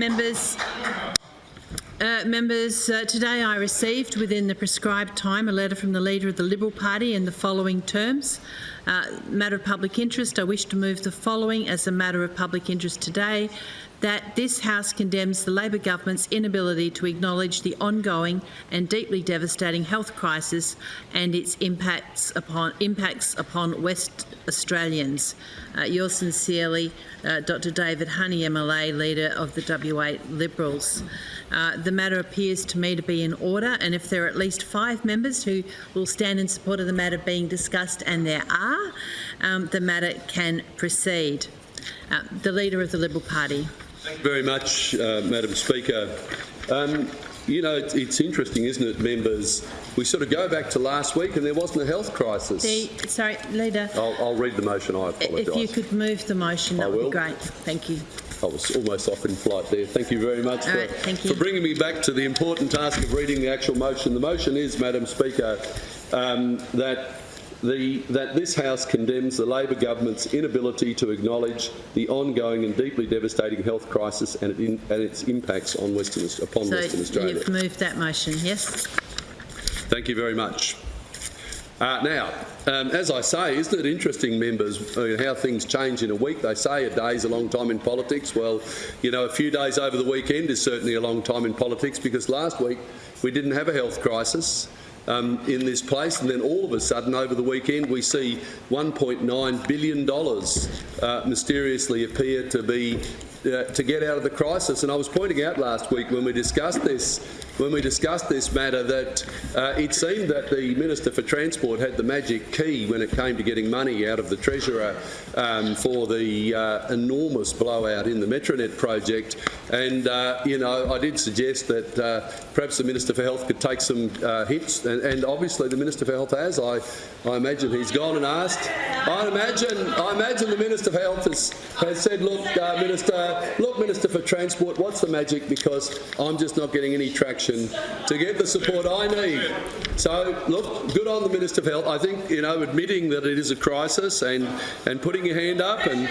Members, uh, members, uh, today I received within the prescribed time a letter from the Leader of the Liberal Party in the following terms. Uh, matter of public interest, I wish to move the following as a matter of public interest today, that this House condemns the Labor government's inability to acknowledge the ongoing and deeply devastating health crisis and its impacts upon, impacts upon West Australians. Uh, yours sincerely, uh, Dr David Honey, MLA, Leader of the WA Liberals. Uh, the matter appears to me to be in order and if there are at least five members who will stand in support of the matter being discussed, and there are, um, the matter can proceed. Uh, the Leader of the Liberal Party. Thank you very much, uh, Madam Speaker. Um, you know, it's, interesting, isn't it, members? We sort of go back to last week and there wasn't a health crisis. The, sorry, Leader. I'll, I'll, read the motion, I apologise. If you could move the motion, that would be great. Thank you. I was almost off in flight there. Thank you very much for, right, for, bringing me back to the important task of reading the actual motion. The motion is, Madam Speaker, um, that the, that this House condemns the Labor government's inability to acknowledge the ongoing and deeply devastating health crisis and, it in, and its impacts on Western, upon so Western Australia. you've moved that motion, yes? Thank you very much. Uh, now, um, as I say, isn't it interesting, members, uh, how things change in a week? They say a day's a long time in politics. Well, you know, a few days over the weekend is certainly a long time in politics because last week we didn't have a health crisis. Um, in this place, and then all of a sudden, over the weekend, we see $1.9 billion uh, mysteriously appear to be uh, to get out of the crisis. And I was pointing out last week when we discussed this, when we discussed this matter, that uh, it seemed that the Minister for Transport had the magic key when it came to getting money out of the Treasurer um, for the uh, enormous blowout in the Metronet project. And, uh, you know, I did suggest that uh, perhaps the Minister for Health could take some uh, hints, and, and, obviously the Minister for Health has. I, I imagine he's gone and asked. I imagine, I imagine the Minister for Health has, has said, look, Minister, look, Minister for Transport, what's the magic? Because I'm just not getting any traction to get the support I need. So, look, good on the Minister for Health. I think, you know, admitting that it is a crisis and, and putting your hand up and,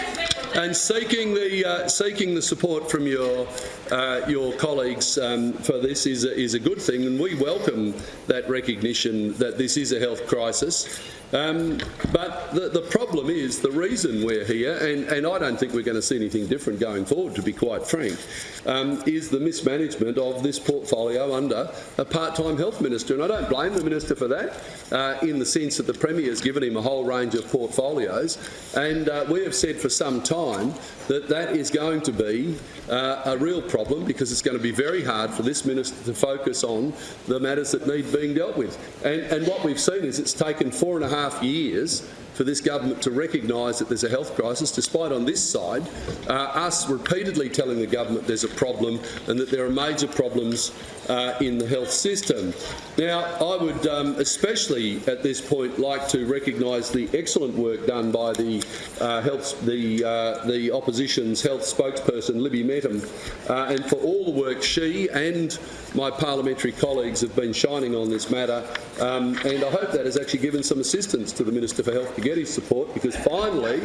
and seeking the uh, seeking the support from your uh, your colleagues um, for this is a, is a good thing, and we welcome that recognition that this is a health crisis. Um, but the, the, problem is, the reason we're here, and, and, I don't think we're going to see anything different going forward, to be quite frank, um, is the mismanagement of this portfolio under a part-time health minister. And I don't blame the minister for that, uh, in the sense that the Premier has given him a whole range of portfolios. And uh, we have said for some time that that is going to be uh, a real problem because it's going to be very hard for this minister to focus on the matters that need being dealt with. And, and what we've seen is it's taken four and a half years for this government to recognise that there's a health crisis, despite on this side uh, us repeatedly telling the government there's a problem and that there are major problems uh, in the health system. Now, I would um, especially at this point like to recognise the excellent work done by the uh, health, the, uh, the opposition's health spokesperson, Libby Mettam, uh, and for all the work she and my parliamentary colleagues have been shining on this matter. Um, and I hope that has actually given some assistance to the Minister for Health to get his support because finally,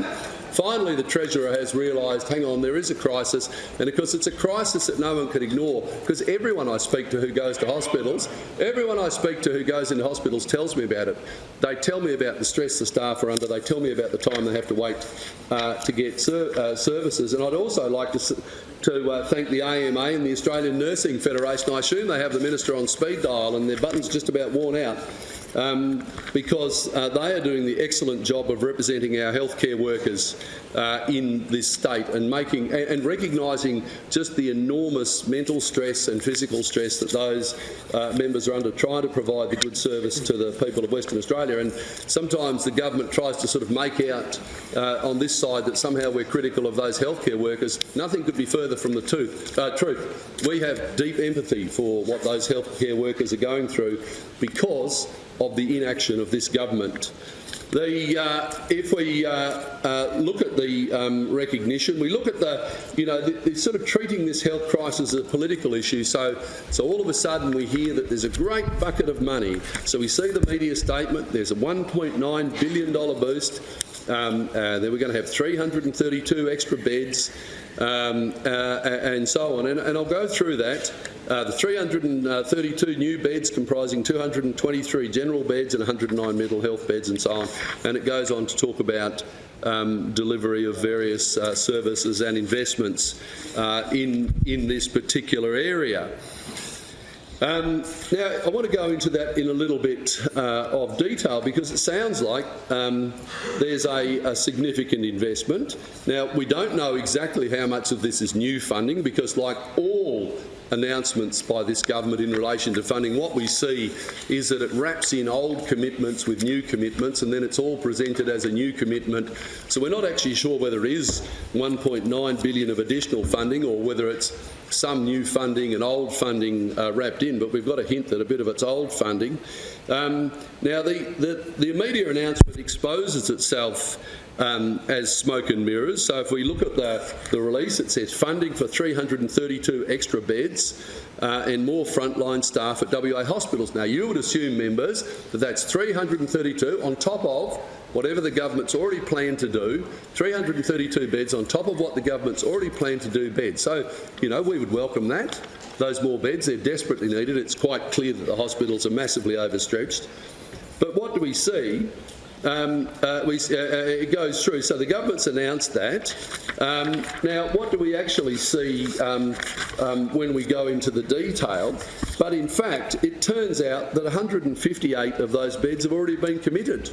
finally the Treasurer has realised, hang on, there is a crisis. And of course, it's a crisis that no one can ignore because everyone I speak to who goes to hospitals, everyone I speak to who goes into hospitals tells me about it. They tell me about the stress the staff are under. They tell me about the time they have to wait uh, to get ser uh, services. And I'd also like to to uh, thank the AMA and the Australian Nursing Federation. I assume they have the Minister on speed dial and their button's just about worn out um, because uh, they are doing the excellent job of representing our healthcare workers uh, in this state and making and, and recognising just the enormous mental stress and physical stress that those uh, members are under trying to provide the good service to the people of Western Australia. And sometimes the government tries to sort of make out uh, on this side that somehow we're critical of those healthcare workers. Nothing could be further from the truth. Uh, truth. We have deep empathy for what those healthcare workers are going through because of the inaction of this government. The, uh, if we uh, uh, look at the um, recognition, we look at the, you know, the, the sort of treating this health crisis as a political issue. So, so all of a sudden we hear that there's a great bucket of money. So we see the media statement. There's a 1.9 billion dollar boost. Um, uh, then we're going to have 332 extra beds. um, uh, and so on. And, and I'll go through that. Uh, the 332 new beds comprising 223 general beds and 109 mental health beds and so on. And it goes on to talk about um, delivery of various uh, services and investments uh, in, in this particular area. Um, now, I want to go into that in a little bit uh, of detail because it sounds like um, there's a, a, significant investment. Now, we don't know exactly how much of this is new funding because, like all announcements by this government in relation to funding, what we see is that it wraps in old commitments with new commitments and then it's all presented as a new commitment. So we're not actually sure whether it is 1.9 billion of additional funding or whether it's some new funding and old funding uh, wrapped in, but we've got a hint that a bit of it's old funding. Um, now, the, the, the media announcement exposes itself um, as smoke and mirrors. So if we look at the, the release, it says funding for 332 extra beds uh, and more frontline staff at WA hospitals. Now, you would assume, members, that that's 332 on top of whatever the government's already planned to do, 332 beds on top of what the government's already planned to do beds. So, you know, we would welcome that. Those more beds, they're desperately needed. It's quite clear that the hospitals are massively overstretched. But what do we see? Um, uh, we, uh, uh, it goes through. So the government's announced that. Um, now, what do we actually see um, um when we go into the detail? But in fact, it turns out that 158 of those beds have already been committed.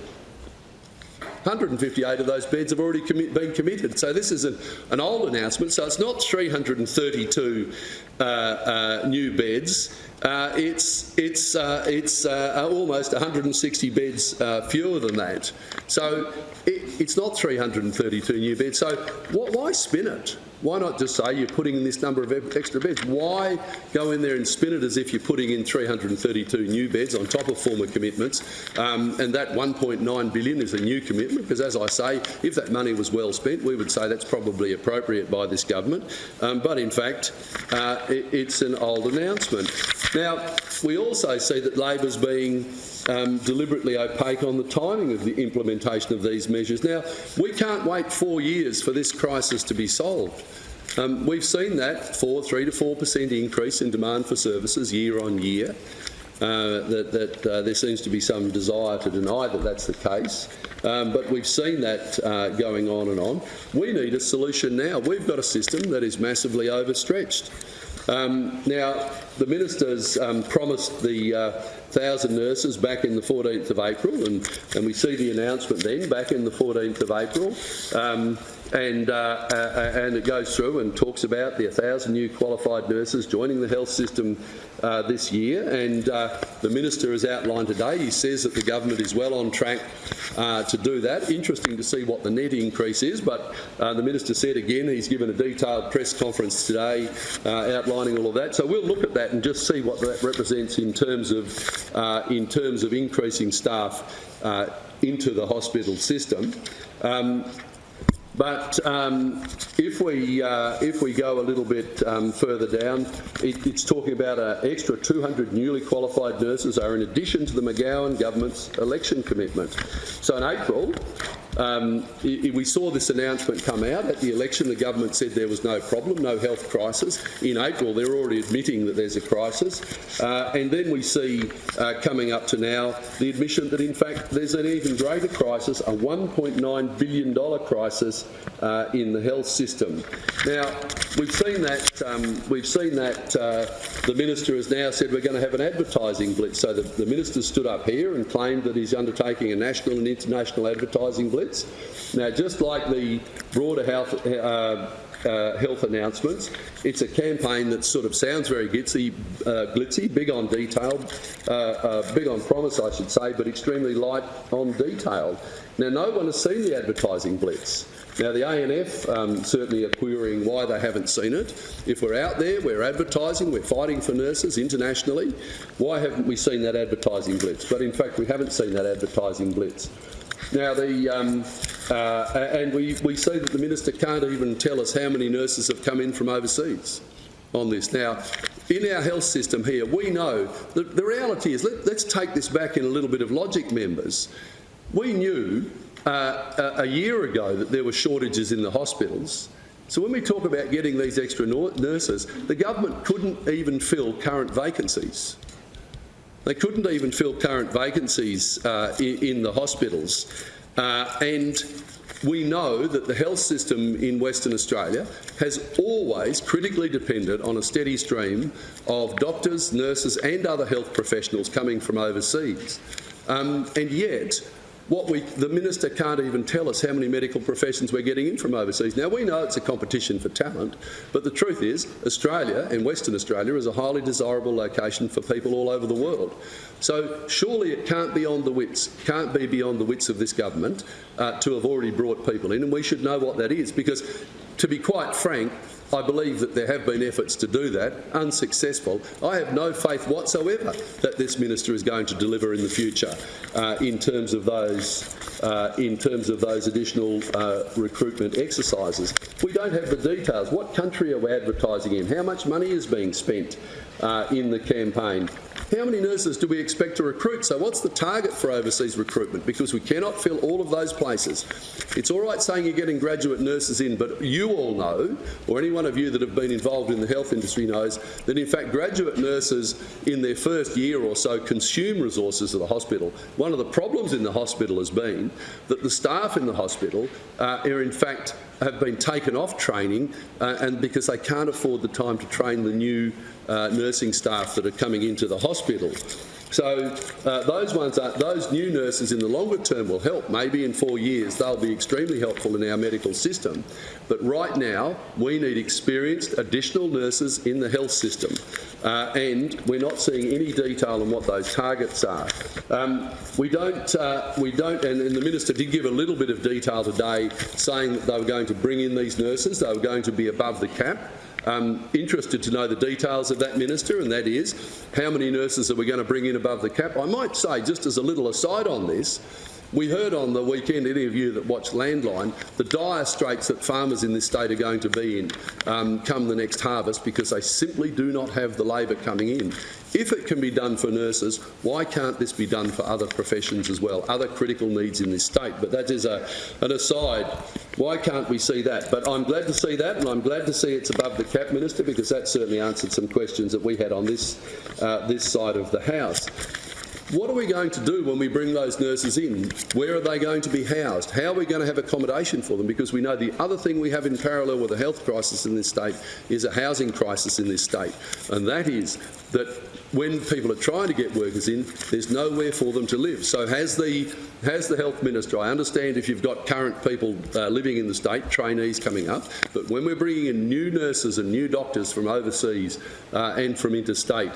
158 of those beds have already commi been committed. So this is an, an, old announcement. So it's not 332 uh, uh, new beds. Uh, it's it's uh, it's uh, almost 160 beds uh, fewer than that. So it, it's not 332 new beds. So why spin it? Why not just say you're putting in this number of extra beds? Why go in there and spin it as if you're putting in 332 new beds on top of former commitments? Um, and that 1.9 billion is a new commitment because, as I say, if that money was well spent, we would say that's probably appropriate by this government. Um, but in fact, uh, it, it's an old announcement. Now, we also see that Labor's being um, deliberately opaque on the timing of the implementation of these measures. Now, we can't wait four years for this crisis to be solved. Um, we've seen that four, three to four per cent increase in demand for services year on year. Uh, that, that uh, there seems to be some desire to deny that that's the case. Um, but we've seen that uh, going on and on. We need a solution now. We've got a system that is massively overstretched. Um, now, the minister's um, promised the uh, 1,000 nurses back in the 14th of April, and, and we see the announcement then back in the 14th of April. And, uh, uh, and it goes through and talks about the 1,000 new qualified nurses joining the health system uh, this year. And uh, the minister has outlined today, he says that the government is well on track uh, to do that. Interesting to see what the net increase is, but uh, the minister said again he's given a detailed press conference today outlining all of that. So we'll look at that and just see what that represents in terms of, in terms of increasing staff into the hospital system. Um, but um, if we uh, if we go a little bit um, further down, it, it's talking about an extra 200 newly qualified nurses are in addition to the McGowan government's election commitment. So in April, um, we saw this announcement come out at the election. The government said there was no problem, no health crisis. In April, they're already admitting that there's a crisis. Uh, and then we see uh, coming up to now the admission that, in fact, there's an even greater crisis, a $1.9 billion crisis uh, in the health system. Now, we've seen that, um, we've seen that uh, the minister has now said we're going to have an advertising blitz. So the, the minister stood up here and claimed that he's undertaking a national and international advertising blitz. Now, just like the broader health, uh, uh, health announcements. It's a campaign that sort of sounds very glitzy, uh, glitzy big on detail, uh, uh, big on promise, I should say, but extremely light on detail. Now, no one has seen the advertising blitz. Now, the ANF um, certainly are querying why they haven't seen it. If we're out there, we're advertising, we're fighting for nurses internationally, why haven't we seen that advertising blitz? But in fact, we haven't seen that advertising blitz. Now, the, um, uh, and we, we see that the minister can't even tell us how many nurses have come in from overseas on this. Now, in our health system here, we know that the reality is, let, us take this back in a little bit of logic, members. We knew uh, a, a year ago that there were shortages in the hospitals. So when we talk about getting these extra nurses, the government couldn't even fill current vacancies. They couldn't even fill current vacancies uh, in, the hospitals. Uh, and we know that the health system in Western Australia has always critically depended on a steady stream of doctors, nurses and other health professionals coming from overseas. Um, and yet, what we, the minister can't even tell us how many medical professions we're getting in from overseas. Now, we know it's a competition for talent, but the truth is Australia and Western Australia is a highly desirable location for people all over the world. So surely it can't be on the wits, can't be beyond the wits of this government uh, to have already brought people in, and we should know what that is because, to be quite frank, I believe that there have been efforts to do that, unsuccessful. I have no faith whatsoever that this minister is going to deliver in the future uh, in terms of those uh, in terms of those additional uh, recruitment exercises. We don't have the details. What country are we advertising in? How much money is being spent uh, in the campaign? How many nurses do we expect to recruit? So what's the target for overseas recruitment? Because we cannot fill all of those places. It's all right saying you're getting graduate nurses in, but you all know, or any one of you that have been involved in the health industry knows, that in fact graduate nurses in their first year or so consume resources of the hospital. One of the problems in the hospital has been that the staff in the hospital uh, are in fact have been taken off training uh, and because they can't afford the time to train the new uh, nursing staff that are coming into the hospital. So uh, those ones, are, those new nurses in the longer term will help. Maybe in four years they'll be extremely helpful in our medical system. But right now we need experienced additional nurses in the health system, uh, and we're not seeing any detail on what those targets are. Um, we don't, uh, we don't, and, and the minister did give a little bit of detail today, saying that they were going to bring in these nurses. They were going to be above the cap. Um, interested to know the details of that, Minister, and that is how many nurses are we going to bring in above the cap? I might say, just as a little aside on this, we heard on the weekend, any of you that watched Landline, the dire straits that farmers in this state are going to be in um, come the next harvest because they simply do not have the labour coming in. If it can be done for nurses, why can't this be done for other professions as well, other critical needs in this state? But that is a, an aside. Why can't we see that? But I'm glad to see that, and I'm glad to see it's above the cap, Minister, because that certainly answered some questions that we had on this, uh, this side of the House. What are we going to do when we bring those nurses in? Where are they going to be housed? How are we going to have accommodation for them? Because we know the other thing we have in parallel with a health crisis in this state is a housing crisis in this state. And that is that when people are trying to get workers in, there's nowhere for them to live. So has the, has the Health Minister, I understand if you've got current people uh, living in the state, trainees coming up, but when we're bringing in new nurses and new doctors from overseas uh, and from interstate,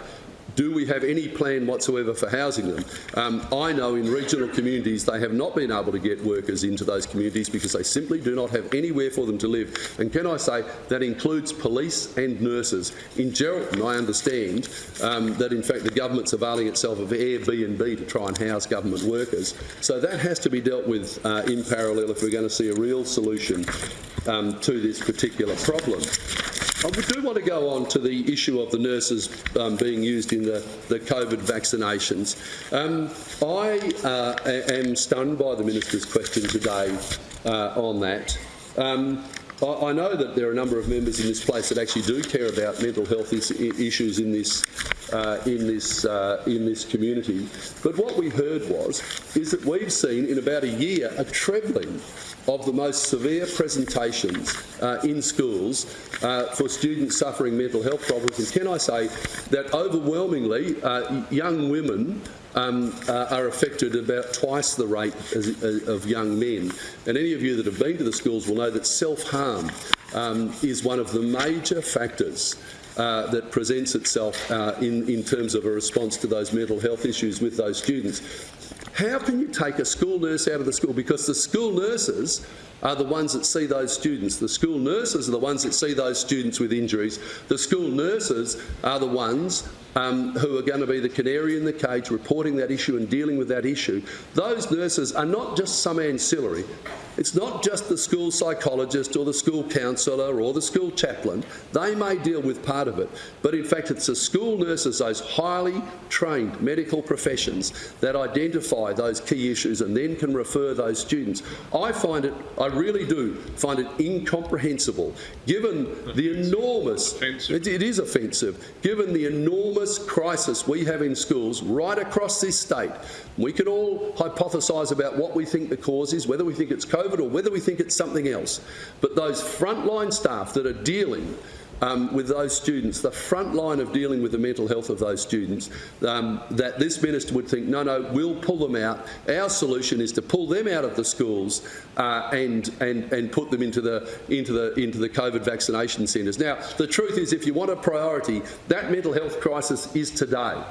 do we have any plan whatsoever for housing them? Um, I know in regional communities they have not been able to get workers into those communities because they simply do not have anywhere for them to live. And can I say that includes police and nurses. In Geraldton, I understand um, that in fact the government's availing itself of Airbnb to try and house government workers. So that has to be dealt with uh, in parallel if we're going to see a real solution um, to this particular problem. I do want to go on to the issue of the nurses um, being used in the, the COVID vaccinations. Um, I uh, am stunned by the minister's question today uh, on that. Um, I, know that there are a number of members in this place that actually do care about mental health is, issues in this uh, in this uh, in this community. But what we heard was is that we've seen in about a year a trebling of the most severe presentations uh, in schools uh, for students suffering mental health problems. And can I say that overwhelmingly uh, young women um, uh, are affected about twice the rate as, as, of young men. And any of you that have been to the schools will know that self-harm um, is one of the major factors uh, that presents itself uh, in, in terms of a response to those mental health issues with those students. How can you take a school nurse out of the school? Because the school nurses are the ones that see those students. The school nurses are the ones that see those students with injuries. The school nurses are the ones um, who are going to be the canary in the cage reporting that issue and dealing with that issue, those nurses are not just some ancillary. It's not just the school psychologist or the school counsellor or the school chaplain. They may deal with part of it, but in fact it's the school nurses, those highly trained medical professions that identify those key issues and then can refer those students. I find it, I really do find it incomprehensible, given the enormous, it, it is offensive, given the enormous crisis we have in schools right across this state. We can all hypothesise about what we think the cause is, whether we think it's COVID or whether we think it's something else. But those frontline staff that are dealing um, with those students, the front line of dealing with the mental health of those students, um, that this minister would think, no, no, we'll pull them out. Our solution is to pull them out of the schools uh, and, and, and put them into the, into, the, into the COVID vaccination centres. Now, the truth is, if you want a priority, that mental health crisis is today.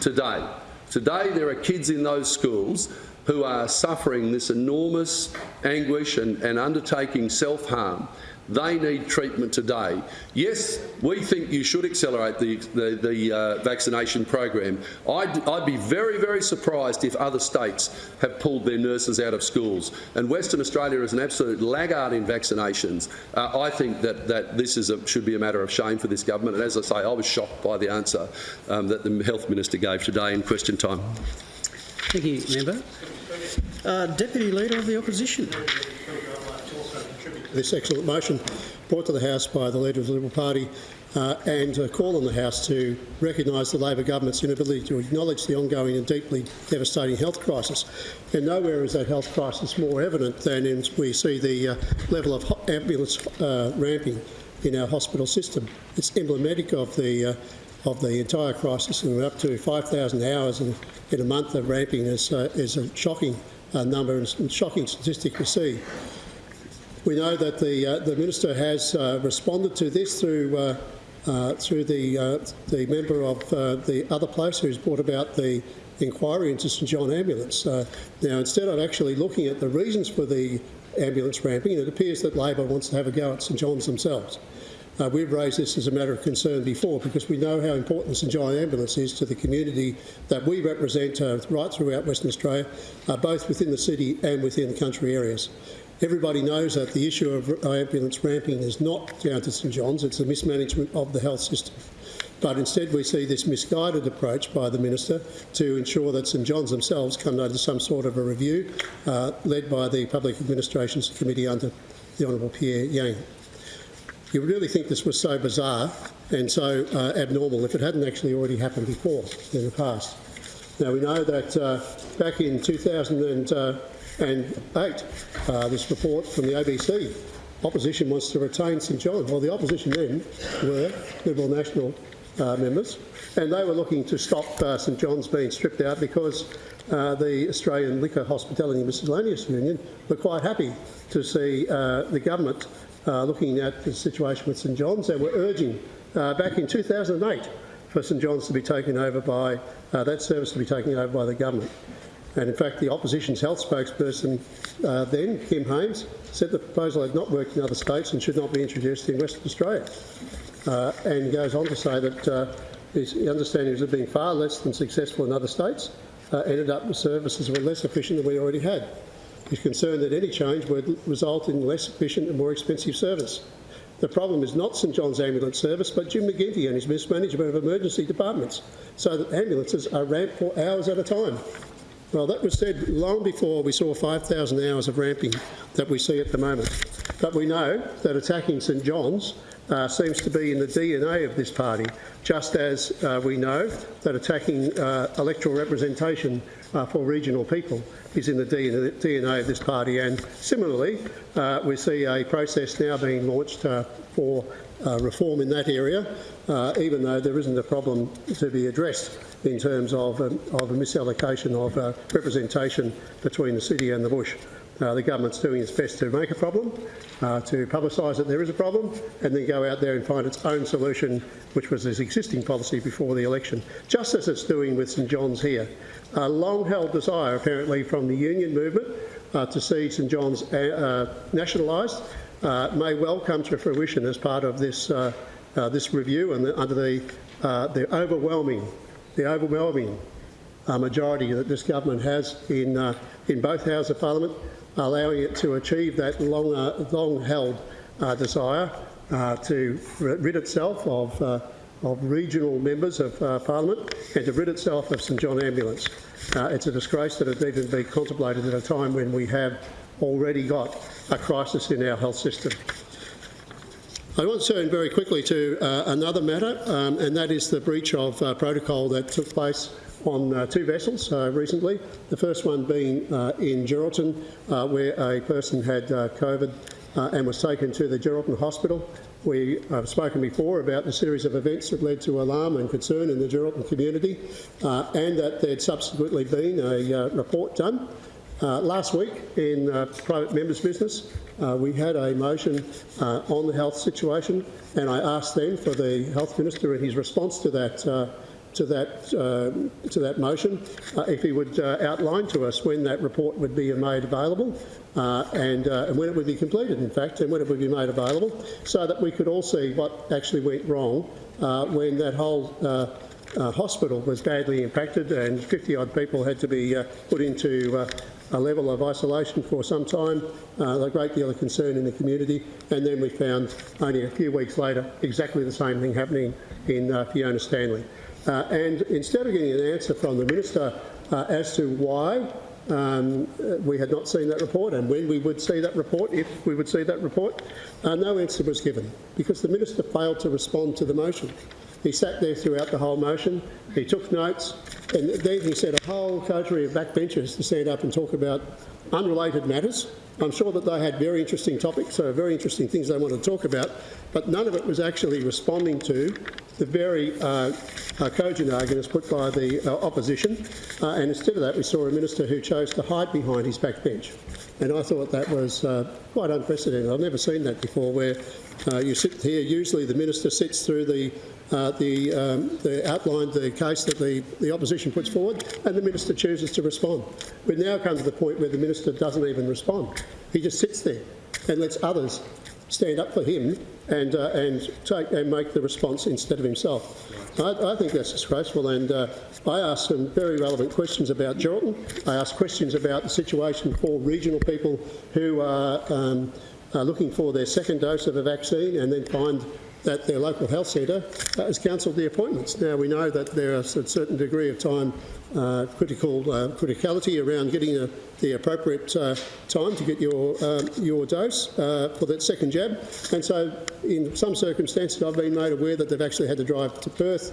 Today. Today, there are kids in those schools who are suffering this enormous anguish and, and undertaking self-harm. They need treatment today. Yes, we think you should accelerate the, the, the uh, vaccination program. I'd, I'd be very, very surprised if other states have pulled their nurses out of schools. And Western Australia is an absolute laggard in vaccinations. Uh, I think that, that this is a, should be a matter of shame for this government. And as I say, I was shocked by the answer um, that the Health Minister gave today in question time. Thank you, member. Uh, Deputy Leader of the Opposition. this excellent motion brought to the House by the Leader of the Liberal Party uh, and uh, call on the House to recognise the Labor government's inability to acknowledge the ongoing and deeply devastating health crisis. And nowhere is that health crisis more evident than in we see the uh, level of ambulance uh, ramping in our hospital system. It's emblematic of the uh, of the entire crisis, and we're up to 5,000 hours in, in a month of ramping is, uh, is a shocking uh, number and shocking statistic to see. We know that the uh, the minister has uh, responded to this through uh, uh, through the the member of the other place who's brought about the inquiry into St John Ambulance. Now, instead of actually looking at the reasons for the ambulance ramping, it appears that Labor wants to have a go at St John's themselves. Uh, we've raised this as a matter of concern before because we know how important St John Ambulance is to the community that we represent uh, right throughout Western Australia, uh, both within the city and within the country areas. Everybody knows that the issue of ambulance ramping is not down to St John's, it's a mismanagement of the health system. But instead we see this misguided approach by the Minister to ensure that St John's themselves come under some sort of a review uh, led by the Public Administrations Committee under the Honourable Pierre Yang. You really think this was so bizarre and so uh, abnormal if it hadn't actually already happened before in the past. Now we know that uh, back in 2008, uh, this report from the ABC, opposition wants to retain St John. Well, the opposition then were Liberal National uh, members, and they were looking to stop uh, St John's being stripped out because uh, the Australian Liquor Hospitality and Miscellaneous Union were quite happy to see uh, the government uh, looking at the situation with St John's They were urging uh, back in 2008 for St John's to be taken over by, uh, that service to be taken over by the government. And in fact, the opposition's health spokesperson uh, then, Kim Hames, said the proposal had not worked in other states and should not be introduced in Western Australia. Uh, and goes on to say that his understanding was it being far less than successful in other states, ended up with services were less efficient than we already had. He's concerned that any change would result in less efficient and more expensive service. The problem is not St John's Ambulance Service, but Jim McGinty and his mismanagement of emergency departments, so that ambulances are ramped for hours at a time. Well, that was said long before we saw 5,000 hours of ramping that we see at the moment. But we know that attacking St John's uh, seems to be in the DNA of this party, just as uh, we know that attacking uh, electoral representation uh, for regional people is in the DNA of this party. And similarly, uh, we see a process now being launched uh, for reform in that area, even though there isn't a problem to be addressed in terms of, um, of a misallocation of representation between the city and the bush. Uh, the government's doing its best to make a problem, uh, to publicise that there is a problem, and then go out there and find its own solution, which was its existing policy before the election, just as it's doing with St John's here. A long-held desire, apparently, from the union movement uh, to see St John's nationalised may well come to fruition as part of this, uh, this review and the, under the uh, the overwhelming, the overwhelming uh, majority that this government has in, in both houses of parliament, allowing it to achieve that long, uh, long-held desire uh, to rid itself of, uh, of regional members of uh, parliament and to rid itself of St John Ambulance. Uh, it's a disgrace that it even be contemplated at a time when we have already got a crisis in our health system. I want to turn very quickly to uh, another matter, um, and that is the breach of protocol that took place on uh, two vessels uh, recently. The first one being uh, in Geraldton, where a person had COVID and was taken to the Geraldton Hospital. We have spoken before about the series of events that led to alarm and concern in the Geraldton community, and that there had subsequently been a report done. Uh, last week in uh, private members' business, uh, we had a motion on the health situation, and I asked then for the health minister and his response to that. To that uh, to that motion, uh, if he would uh, outline to us when that report would be made available, uh, and, and when it would be completed, in fact, and when it would be made available, so that we could all see what actually went wrong when that whole uh, hospital was badly impacted and 50 odd people had to be uh, put into uh, a level of isolation for some time, a great deal of concern in the community, and then we found only a few weeks later exactly the same thing happening in Fiona Stanley. Uh, and instead of getting an answer from the minister uh, as to why um, uh, we had not seen that report and when we would see that report, if we would see that report, uh, no answer was given because the minister failed to respond to the motion. He sat there throughout the whole motion, he took notes, and then he said a whole coterie of backbenchers to stand up and talk about unrelated matters. I'm sure that they had very interesting topics, so very interesting things they wanted to talk about, but none of it was actually responding to the very uh, uh, cogent arguments put by the uh, opposition. Uh, and instead of that, we saw a minister who chose to hide behind his backbench. And I thought that was uh, quite unprecedented. I've never seen that before, where uh, you sit here. Usually, the minister sits through the uh, the, um, the outlined the case that the, the opposition puts forward, and the minister chooses to respond. We've now come to the point where the minister doesn't even respond. He just sits there and lets others stand up for him and, uh, and, take, and make the response instead of himself. I, I think that's disgraceful and uh, I asked some very relevant questions about Geraldton. I asked questions about the situation for regional people who are, um, are looking for their second dose of a vaccine and then find that their local health centre uh, has cancelled the appointments. Now we know that there is a certain degree of time uh, critical uh, criticality around getting a, the appropriate uh, time to get your um, your dose uh, for that second jab, and so in some circumstances I've been made aware that they've actually had to drive to Perth,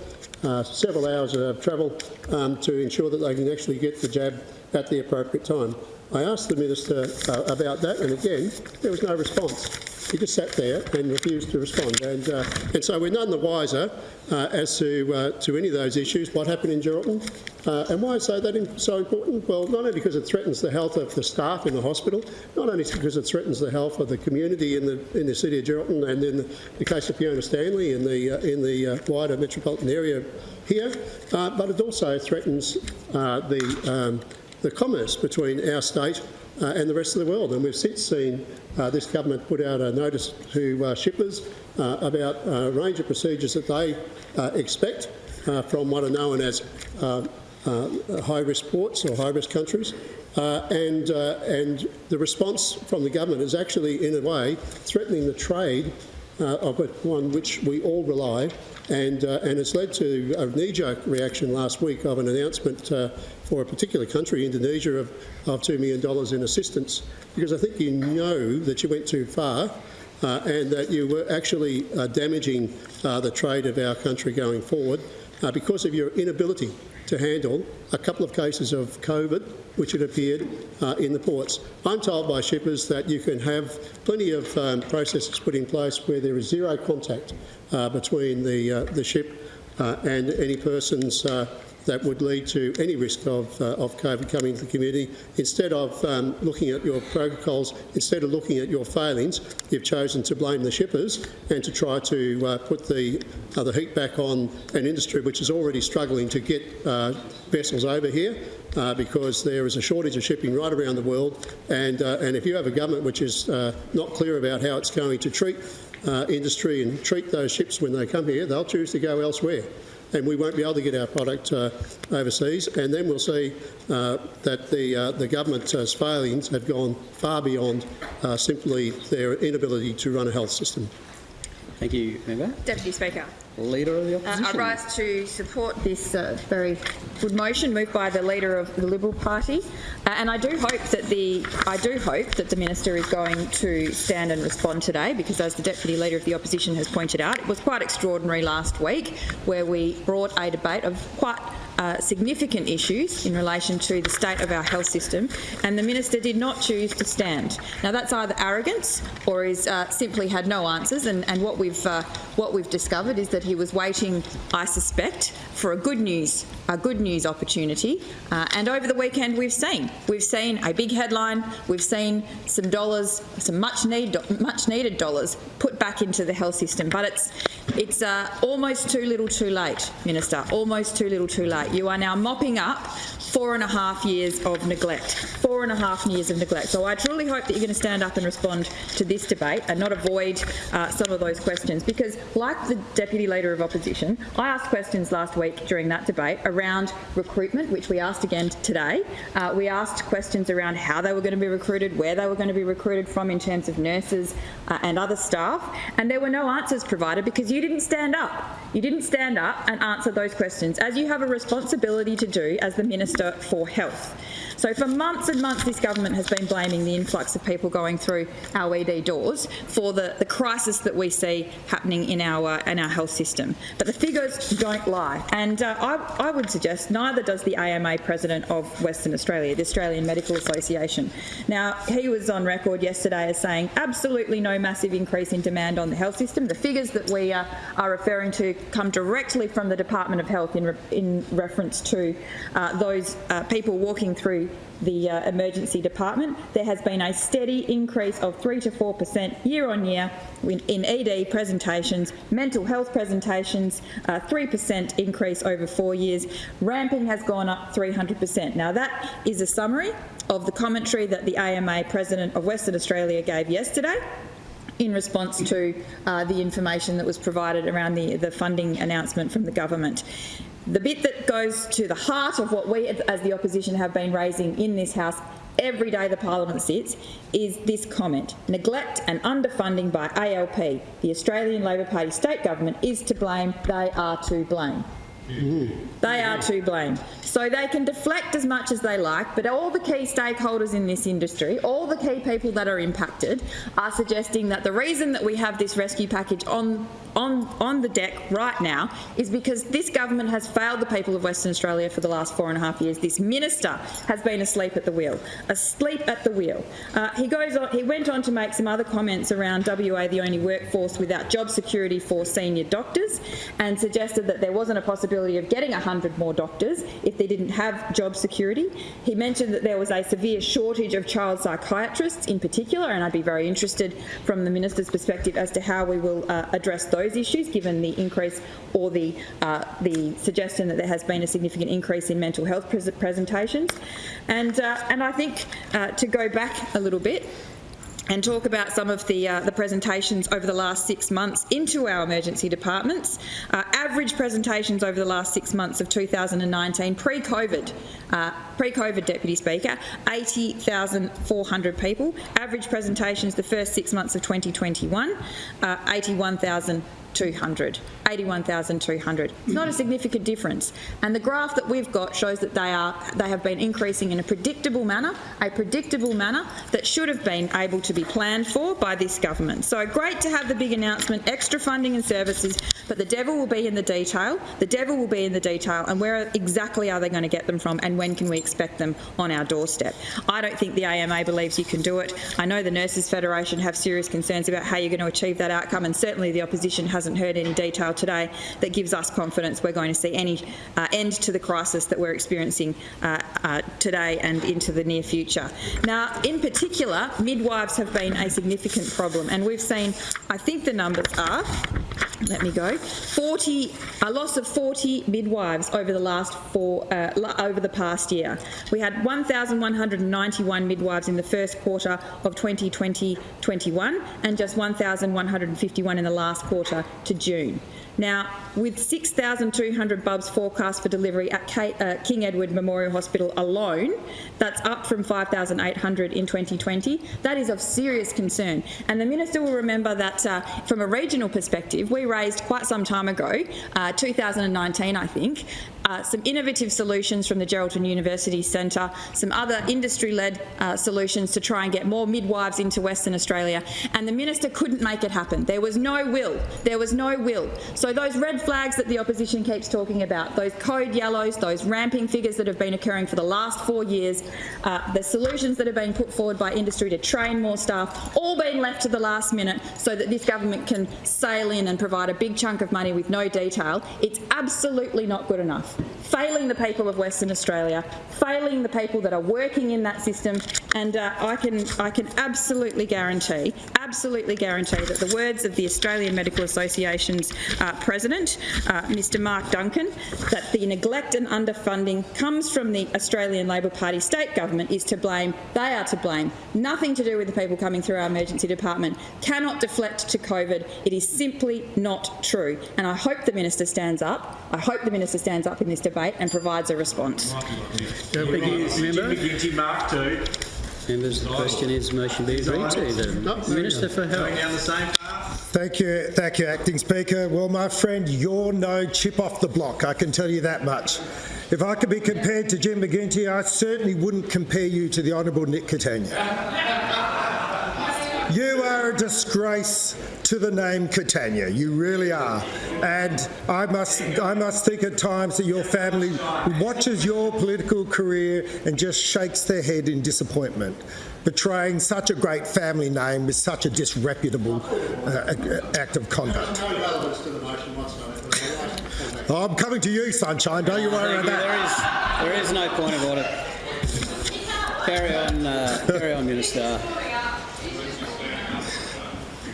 several hours of travel um, to ensure that they can actually get the jab at the appropriate time. I asked the minister uh, about that, and again there was no response. He just sat there and refused to respond. And, uh, and so we're none the wiser uh, as to, uh, to any of those issues, what happened in Geraldton. Uh, and why is that so important? Well, not only because it threatens the health of the staff in the hospital, not only because it threatens the health of the community in the, in the city of Geraldton and in the, the case of Fiona Stanley in the, uh, in the uh, wider metropolitan area here, but it also threatens the, um, the commerce between our state uh, and the rest of the world. And we've since seen uh, this government put out a notice to uh, shippers uh, about a range of procedures that they uh, expect uh, from what are known as high-risk ports or high-risk countries. and, and the response from the government is actually, in a way, threatening the trade uh, of one which we all rely, and, uh, and it's led to a knee-jerk reaction last week of an announcement uh, for a particular country, Indonesia, of, of $2 million in assistance, because I think you know that you went too far uh, and that you were actually uh, damaging uh, the trade of our country going forward because of your inability to handle a couple of cases of COVID, which had appeared uh, in the ports. I'm told by shippers that you can have plenty of um, processes put in place where there is zero contact uh, between the, uh, the ship uh, and any persons uh, that would lead to any risk of, uh, of COVID coming to the community. Instead of um, looking at your protocols, instead of looking at your failings, you've chosen to blame the shippers and to try to uh, put the, uh, the heat back on an industry which is already struggling to get uh, vessels over here. Uh, because there is a shortage of shipping right around the world, and uh, and if you have a government which is not clear about how it's going to treat uh, industry and treat those ships when they come here, they'll choose to go elsewhere. And we won't be able to get our product uh, overseas. And then we'll see uh, that the, uh, the government's failings have gone far beyond uh, simply their inability to run a health system. Thank you, member. Deputy Speaker. Leader of the Uh. I rise to support this uh, very good motion moved by the leader of the Liberal Party, uh, and I do hope that the I do hope that the minister is going to stand and respond today, because as the deputy leader of the opposition has pointed out, it was quite extraordinary last week where we brought a debate of quite uh, significant issues in relation to the state of our health system, and the minister did not choose to stand. Now that's either arrogance or is uh, simply had no answers, and, and what we've uh, what we've discovered is that he was waiting, I suspect, for a good news a good news opportunity. Uh, and over the weekend, we've seen we've seen a big headline, we've seen some dollars, some much need much needed dollars put back into the health system, but it's it's uh, almost too little, too late, Minister. Almost too little, too late. You are now mopping up four and a half years of neglect. Four and a half years of neglect. So I truly hope that you're going to stand up and respond to this debate and not avoid uh, some of those questions. Because, like the Deputy Leader of Opposition, I asked questions last week during that debate around recruitment, which we asked again today. Uh, we asked questions around how they were going to be recruited, where they were going to be recruited from in terms of nurses uh, and other staff, and there were no answers provided because you didn't stand up. You didn't stand up and answer those questions, as you have a responsibility to do as the Minister for Health. So for months and months, this government has been blaming the influx of people going through our ED doors for the, the crisis that we see happening in our uh, in our health system. But the figures don't lie, and uh, I, I would suggest neither does the AMA president of Western Australia, the Australian Medical Association. Now he was on record yesterday as saying absolutely no massive increase in demand on the health system. The figures that we uh, are referring to come directly from the Department of Health in, re in reference to uh, those uh, people walking through the uh, emergency department. There has been a steady increase of 3 to 4 per cent year on year in, ED presentations, mental health presentations, uh, 3 per cent increase over four years. Ramping has gone up 300 per cent. Now that is a summary of the commentary that the AMA President of Western Australia gave yesterday in response to uh, the information that was provided around the, the funding announcement from the government. The bit that goes to the heart of what we as the opposition have been raising in this House every day the parliament sits is this comment. Neglect and underfunding by ALP, the Australian Labor Party state government, is to blame. They are to blame. They are to blame. So they can deflect as much as they like, but all the key stakeholders in this industry, all the key people that are impacted, are suggesting that the reason that we have this rescue package on on, on the deck right now is because this government has failed the people of Western Australia for the last four and a half years. This minister has been asleep at the wheel, asleep at the wheel. Uh, he goes on, he went on to make some other comments around WA, the only workforce without job security for senior doctors, and suggested that there wasn't a possibility of getting 100 more doctors if they didn't have job security. He mentioned that there was a severe shortage of child psychiatrists in particular, and I'd be very interested from the minister's perspective as to how we will uh, address those those issues, given the increase or the, uh, the suggestion that there has been a significant increase in mental health pres presentations. And, uh, and I think uh, to go back a little bit, and talk about some of the, uh, the presentations over the last six months into our emergency departments. Uh, average presentations over the last six months of 2019, pre-COVID, uh, pre-COVID Deputy Speaker, 80,400 people. Average presentations the first six months of 2021, uh, 81,000 200, 81,200. It's not a significant difference. And the graph that we've got shows that they are they have been increasing in a predictable manner, a predictable manner that should have been able to be planned for by this government. So great to have the big announcement, extra funding and services, but the devil will be in the detail. The devil will be in the detail and where exactly are they going to get them from and when can we expect them on our doorstep? I don't think the AMA believes you can do it. I know the Nurses Federation have serious concerns about how you're going to achieve that outcome and certainly the opposition has hasn't heard any detail today that gives us confidence we're going to see any uh, end to the crisis that we're experiencing uh, uh, today and into the near future. Now, in particular, midwives have been a significant problem, and we've seen, I think the numbers are let me go. 40, a loss of 40 midwives over the last four, uh, over the past year. We had 1,191 midwives in the first quarter of 2020-21 and just 1,151 in the last quarter to June. Now, with 6,200 bubs forecast for delivery at uh, King Edward Memorial Hospital alone, that's up from 5,800 in 2020. That is of serious concern. And the Minister will remember that uh, from a regional perspective, we raised quite some time ago, uh, 2019 I think, uh, some innovative solutions from the Geraldton University Centre, some other industry-led uh, solutions to try and get more midwives into Western Australia, and the minister couldn't make it happen. There was no will. There was no will. So those red flags that the opposition keeps talking about, those code yellows, those ramping figures that have been occurring for the last four years, uh, the solutions that have been put forward by industry to train more staff, all being left to the last minute so that this government can sail in and provide a big chunk of money with no detail, it's absolutely not good enough. Failing the people of Western Australia, failing the people that are working in that system, and uh, I can I can absolutely guarantee, absolutely guarantee that the words of the Australian Medical Association's uh, president, uh, Mr. Mark Duncan, that the neglect and underfunding comes from the Australian Labor Party state government is to blame. They are to blame. Nothing to do with the people coming through our emergency department. Cannot deflect to COVID. It is simply not true. And I hope the minister stands up. I hope the minister stands up in this debate and provides a response. Thank you, member. McGinty, Mark two. Members, the question is motion be agreed to. The Minister for Going Health. down the same path. Thank you, thank you, Acting Speaker. Well, my friend, you're no chip off the block, I can tell you that much. If I could be compared to Jim McGinty, I certainly wouldn't compare you to the Honourable Nick Catania. You are a disgrace to the name Catania. You really are. And I must, I must think at times that your family watches your political career and just shakes their head in disappointment. Betraying such a great family name with such a disreputable uh, act of conduct. I'm coming to you, Sunshine. Don't you worry about that. There is, there is no point of order. Carry on, uh, carry on, Minister.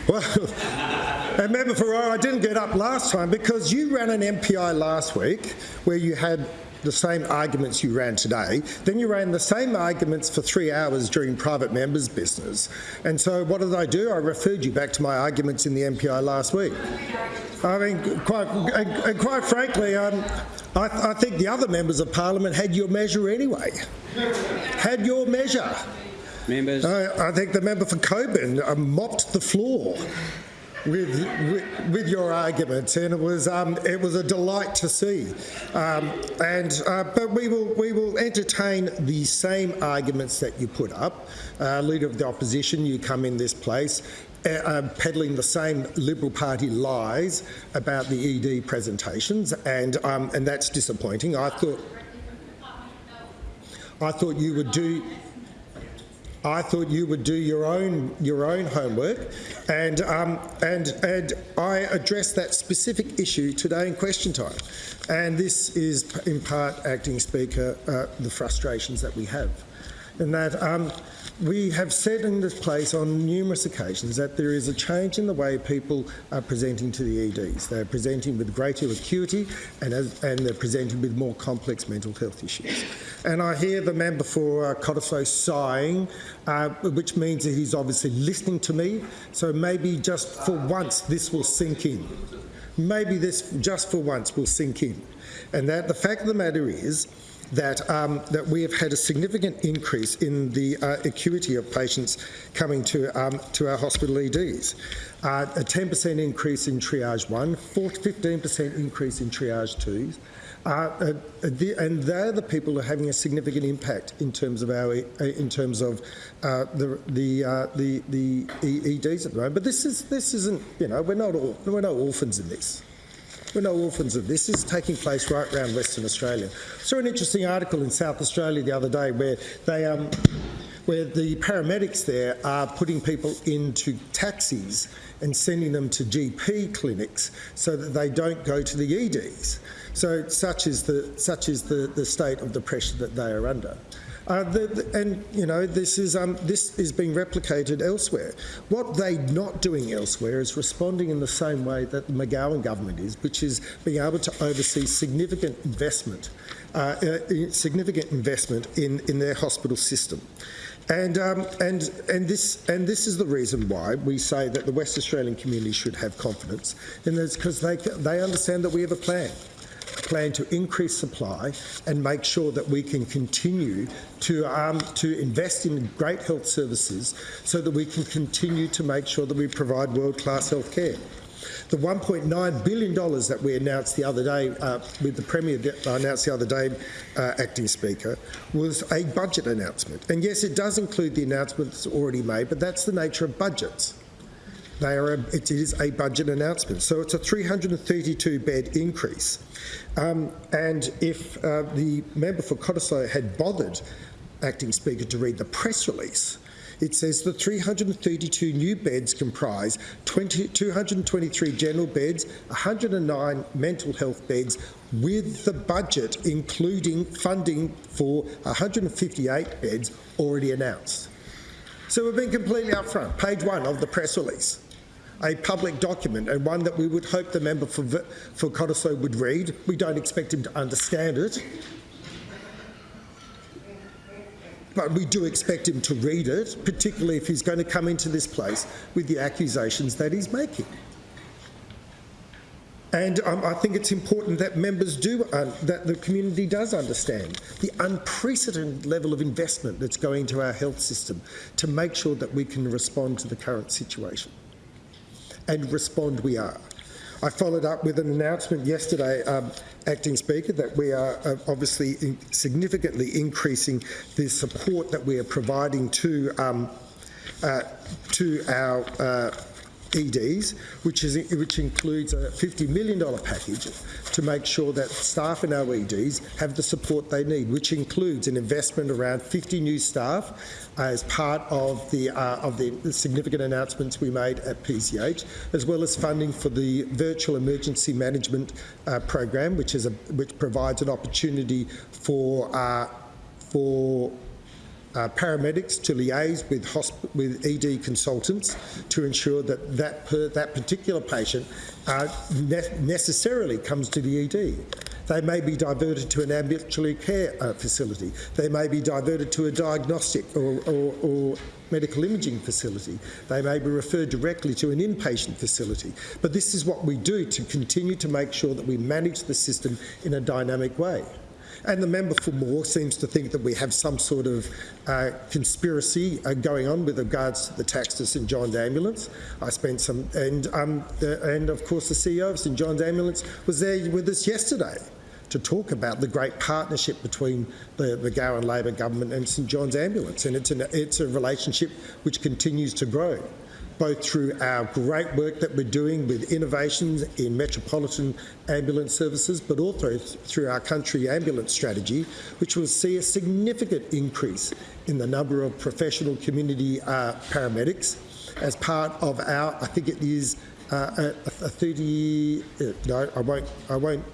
Well, and Member Ferrara, I didn't get up last time because you ran an MPI last week where you had the same arguments you ran today. Then you ran the same arguments for three hours during private members' business. And so what did I do? I referred you back to my arguments in the MPI last week. I mean, quite, and, quite frankly, um, I, I think the other members of Parliament had your measure anyway. Had your measure. Members, I, I think the member for Cockburn uh, mopped the floor with, with with your arguments, and it was um, it was a delight to see. Um, and uh, but we will we will entertain the same arguments that you put up, uh, leader of the opposition. You come in this place. Uh, uh, peddling the same Liberal Party lies about the ED presentations, and um, and that's disappointing. I thought I thought you would do I thought you would do your own your own homework, and um, and and I addressed that specific issue today in question time, and this is in part, acting speaker, uh, the frustrations that we have, and that. Um, we have said in this place on numerous occasions that there is a change in the way people are presenting to the EDs. They're presenting with greater acuity and, as, and they're presenting with more complex mental health issues. And I hear the member for uh, Cottesloe sighing, uh, which means that he's obviously listening to me. So maybe just for once this will sink in. Maybe this just for once will sink in. And that the fact of the matter is that, um, that we have had a significant increase in the uh, acuity of patients coming to, um, to our hospital EDs. Uh, a 10% increase in triage 1, 15% increase in triage 2. Uh, uh, the, and they're the people who are having a significant impact in terms of our uh, in terms of uh, the the, uh, the the EDs at the moment. But this is this isn't you know we're not all, we're no orphans in this. We're no orphans of this. This is taking place right around Western Australia. I saw an interesting article in South Australia the other day where they um, where the paramedics there are putting people into taxis and sending them to GP clinics so that they don't go to the EDs. So such is the such is the, the state of the pressure that they are under. Uh, the, the- and you know this is um, this is being replicated elsewhere. What they're not doing elsewhere is responding in the same way that the McGowan government is, which is being able to oversee significant investment, uh, uh, significant investment in, in their hospital system. And, um, and, and, this, and this is the reason why we say that the West Australian community should have confidence, and it's because they, they understand that we have a plan plan to increase supply and make sure that we can continue to, um, to invest in great health services so that we can continue to make sure that we provide world-class health care. The $1.9 billion that we announced the other day, uh, with the Premier announced the other day, uh, Acting Speaker, was a budget announcement. And yes, it does include the announcements already made, but that's the nature of budgets. They are a, it is a budget announcement. So it's a 332 bed increase. Um, and if uh, the member for Cottesloe had bothered, Acting Speaker, to read the press release, it says the 332 new beds comprise 20, 223 general beds, 109 mental health beds, with the budget including funding for 158 beds already announced. So we've been completely upfront. Page one of the press release. A public document and one that we would hope the member for, for Cottesloe would read. We don't expect him to understand it. But we do expect him to read it, particularly if he's going to come into this place with the accusations that he's making. And um, I think it's important that members do, uh, that the community does understand the unprecedented level of investment that's going to our health system to make sure that we can respond to the current situation. And respond we are. I followed up with an announcement yesterday, um, Acting Speaker, that we are uh, obviously in significantly increasing the support that we are providing to um, uh, to our uh, EDs, which, is, which includes a $50 million package to make sure that staff in our EDs have the support they need, which includes an investment around 50 new staff as part of the, uh, of the significant announcements we made at PCH, as well as funding for the virtual emergency management uh, program, which, is a, which provides an opportunity for, uh, for uh, paramedics to liaise with, with ED consultants to ensure that that, per- that particular patient uh, ne- necessarily comes to the ED. They may be diverted to an ambulatory care uh, facility. They may be diverted to a diagnostic or, or, or medical imaging facility. They may be referred directly to an inpatient facility. But this is what we do to continue to make sure that we manage the system in a dynamic way. And the member for Moore seems to think that we have some sort of uh, conspiracy uh, going on with regards to the tax to St John's Ambulance. I spent some, and um, the, and of course the CEO of St John's Ambulance was there with us yesterday to talk about the great partnership between the, the McGowan Labor government and St John's Ambulance, and it's, an, it's a relationship which continues to grow both through our great work that we're doing with innovations in metropolitan ambulance services, but also through our country ambulance strategy, which will see a significant increase in the number of professional community uh, paramedics as part of our, I think it is uh, a, a 30, uh, no, I won't, I won't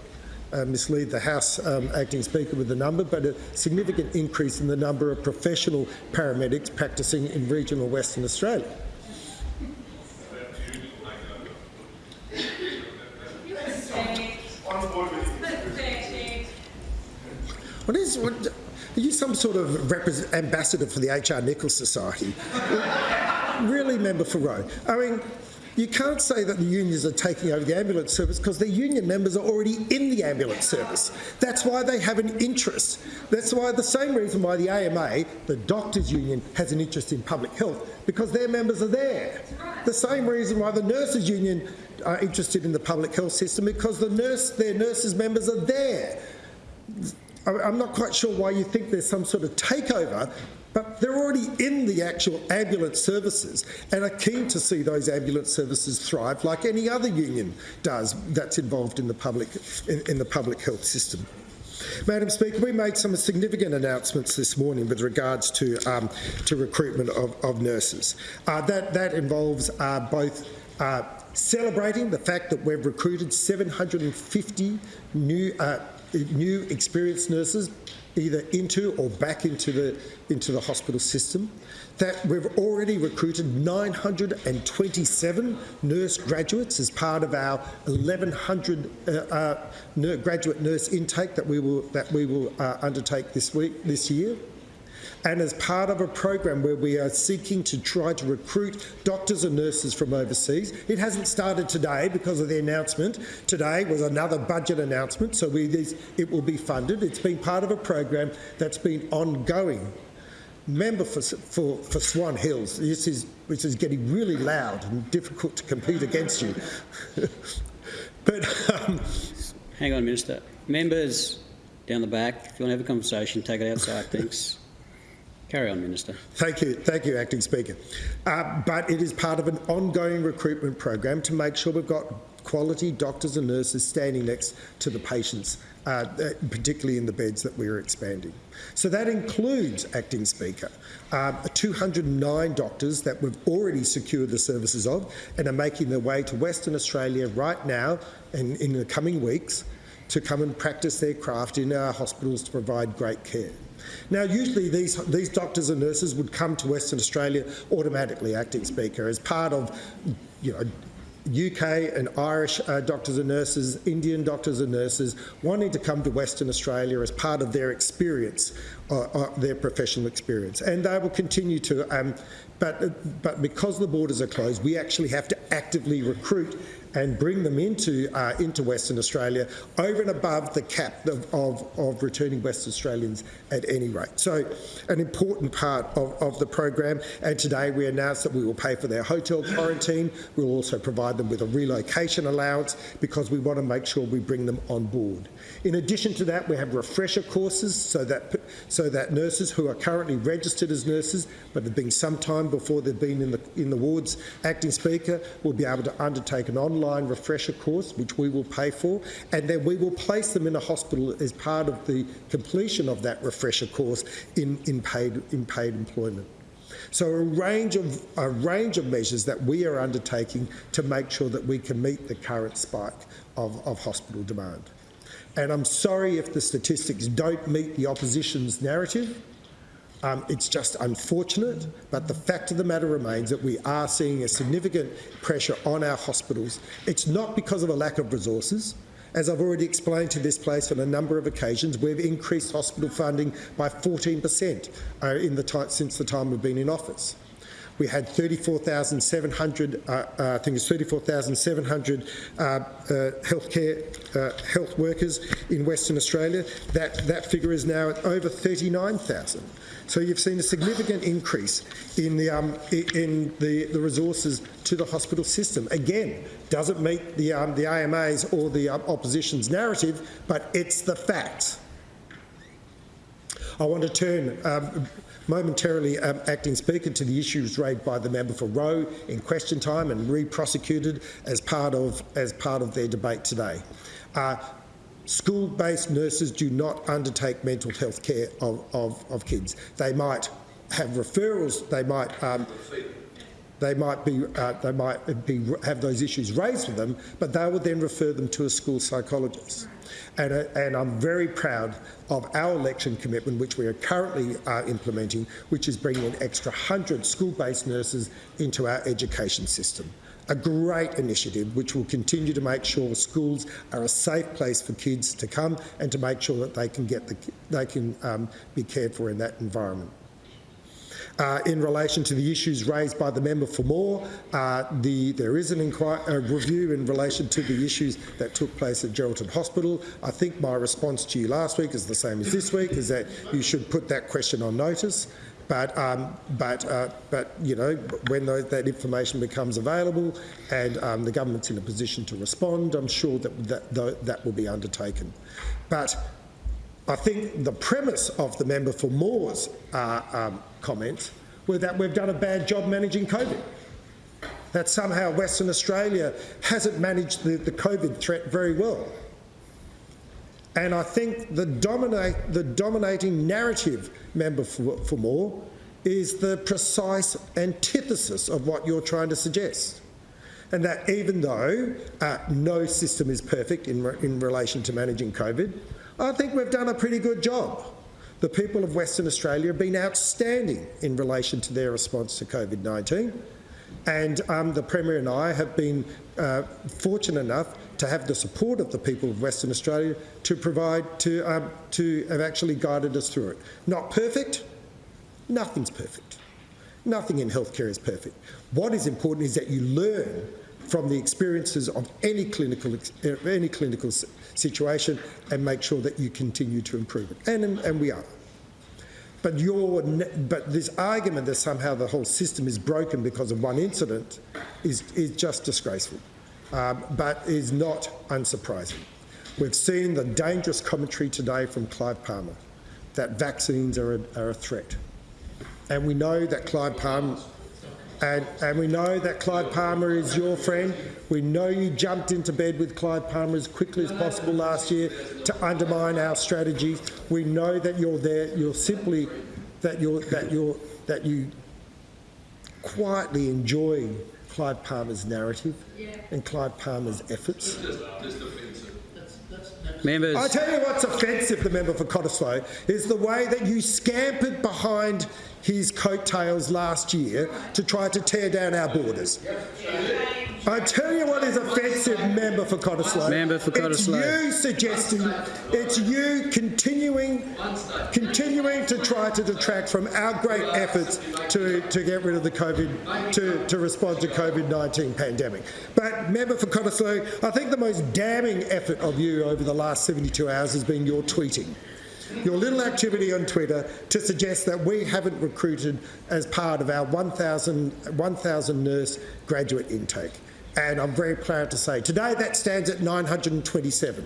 uh, mislead the House um, acting Speaker with the number, but a significant increase in the number of professional paramedics practicing in regional Western Australia. Is what? Are you some sort of ambassador for the HR Nicholls Society? really, member for Roe? I mean, you can't say that the unions are taking over the ambulance service because the union members are already in the ambulance service. That's why they have an interest. That's why the same reason why the AMA, the doctors' union, has an interest in public health because their members are there. The same reason why the nurses' union are interested in the public health system because the nurse, their nurses' members are there. I'm not quite sure why you think there's some sort of takeover, but they're already in the actual ambulance services and are keen to see those ambulance services thrive like any other union does that's involved in the public, in, in the public health system. Madam Speaker, we made some significant announcements this morning with regards to, um, to recruitment of, of nurses. Uh, that, that involves uh, both uh, celebrating the fact that we've recruited 750 new, uh, new experienced nurses either into or back into the into the hospital system. That we've already recruited 927 nurse graduates as part of our 1,100 uh, uh, graduate nurse intake that we will that we will uh, undertake this week this year and as part of a program where we are seeking to try to recruit doctors and nurses from overseas. It hasn't started today because of the announcement. Today was another budget announcement, so we, it will be funded. It's been part of a program that's been ongoing. Member for, for, for Swan Hills, this is, this is getting really loud and difficult to compete against you. but um, Hang on, Minister. Members down the back, if you want to have a conversation, take it outside, thanks. Carry on, Minister. Thank you, thank you, Acting Speaker. Uh, but it is part of an ongoing recruitment program to make sure we've got quality doctors and nurses standing next to the patients, uh, particularly in the beds that we're expanding. So that includes, Acting Speaker, uh, 209 doctors that we've already secured the services of and are making their way to Western Australia right now and in the coming weeks to come and practice their craft in our hospitals to provide great care. Now, usually these, these doctors and nurses would come to Western Australia automatically, acting speaker, as part of, you know, UK and Irish uh, doctors and nurses, Indian doctors and nurses wanting to come to Western Australia as part of their experience, uh, uh, their professional experience. And they will continue to, um, but, but because the borders are closed, we actually have to actively recruit and bring them into, uh, into Western Australia over and above the cap of, of, of returning Western Australians at any rate. So an important part of, of the program and today we announced that we will pay for their hotel quarantine. We'll also provide them with a relocation allowance because we want to make sure we bring them on board. In addition to that, we have refresher courses so that, so that nurses who are currently registered as nurses but have been some time before they've been in the, in the wards acting speaker will be able to undertake an online refresher course which we will pay for and then we will place them in a hospital as part of the completion of that refresher course in, in, paid, in paid employment. So a range of a range of measures that we are undertaking to make sure that we can meet the current spike of, of hospital demand. And I'm sorry if the statistics don't meet the opposition's narrative. Um, it's just unfortunate, but the fact of the matter remains that we are seeing a significant pressure on our hospitals. It's not because of a lack of resources. As I've already explained to this place on a number of occasions, we've increased hospital funding by 14 per cent uh, in the since the time we've been in office. We had 34,700, uh, uh, I think it's 34,700 uh, uh, healthcare uh, health workers in Western Australia. That, that figure is now at over 39,000. So you've seen a significant increase in the um, in the, the resources to the hospital system. Again, doesn't meet the um, the AMA's or the um, opposition's narrative, but it's the facts. I want to turn um, momentarily, um, acting speaker, to the issues raised by the member for Roe in question time and re-prosecuted as part of as part of their debate today. Uh, School-based nurses do not undertake mental health care of, of, of kids. They might have referrals, they might um, they might be uh, they might be have those issues raised with them, but they will then refer them to a school psychologist. And, uh, and I'm very proud of our election commitment, which we are currently uh, implementing, which is bringing an extra 100 school-based nurses into our education system a great initiative which will continue to make sure schools are a safe place for kids to come and to make sure that they can get the, they can um, be cared for in that environment. Uh, in relation to the issues raised by the member for Moore, uh, the, there is an a review in relation to the issues that took place at Geraldton Hospital. I think my response to you last week is the same as this week, is that you should put that question on notice. But, um, but, uh, but you know, when those, that information becomes available and um, the government's in a position to respond, I'm sure that that, that will be undertaken. But I think the premise of the member for Moore's uh, um, comments were that we've done a bad job managing COVID. That somehow Western Australia hasn't managed the, the COVID threat very well. And I think the, dominate, the dominating narrative, member for, for Moore, is the precise antithesis of what you're trying to suggest. And that even though uh, no system is perfect in, re in relation to managing COVID, I think we've done a pretty good job. The people of Western Australia have been outstanding in relation to their response to COVID-19. And um, the Premier and I have been uh, fortunate enough to have the support of the people of Western Australia to provide, to, um, to have actually guided us through it. Not perfect, nothing's perfect. Nothing in healthcare is perfect. What is important is that you learn from the experiences of any clinical, uh, any clinical situation and make sure that you continue to improve it. And, and we are. But, your, but this argument that somehow the whole system is broken because of one incident is, is just disgraceful, um, but is not unsurprising. We've seen the dangerous commentary today from Clive Palmer that vaccines are a, are a threat. And we know that Clive Palmer, and, and we know that Clive Palmer is your friend. We know you jumped into bed with Clive Palmer as quickly as possible last year to undermine our strategies. We know that you're there. You're simply that you're that you're that you quietly enjoy Clive Palmer's narrative and Clive Palmer's efforts. Members, I tell you what's offensive, the member for Cottesloe, is the way that you scampered behind his coattails last year to try to tear down our borders. I tell you what is offensive, member for Cottesloe. Member for Cottesloe. It's you suggesting, it's you continuing, continuing to try to detract from our great efforts to, to get rid of the COVID, to, to respond to COVID-19 pandemic. But member for Cottesloe, I think the most damning effort of you over the last 72 hours has been your tweeting your little activity on Twitter to suggest that we haven't recruited as part of our 1,000 1,000 nurse graduate intake. And I'm very proud to say today that stands at 927.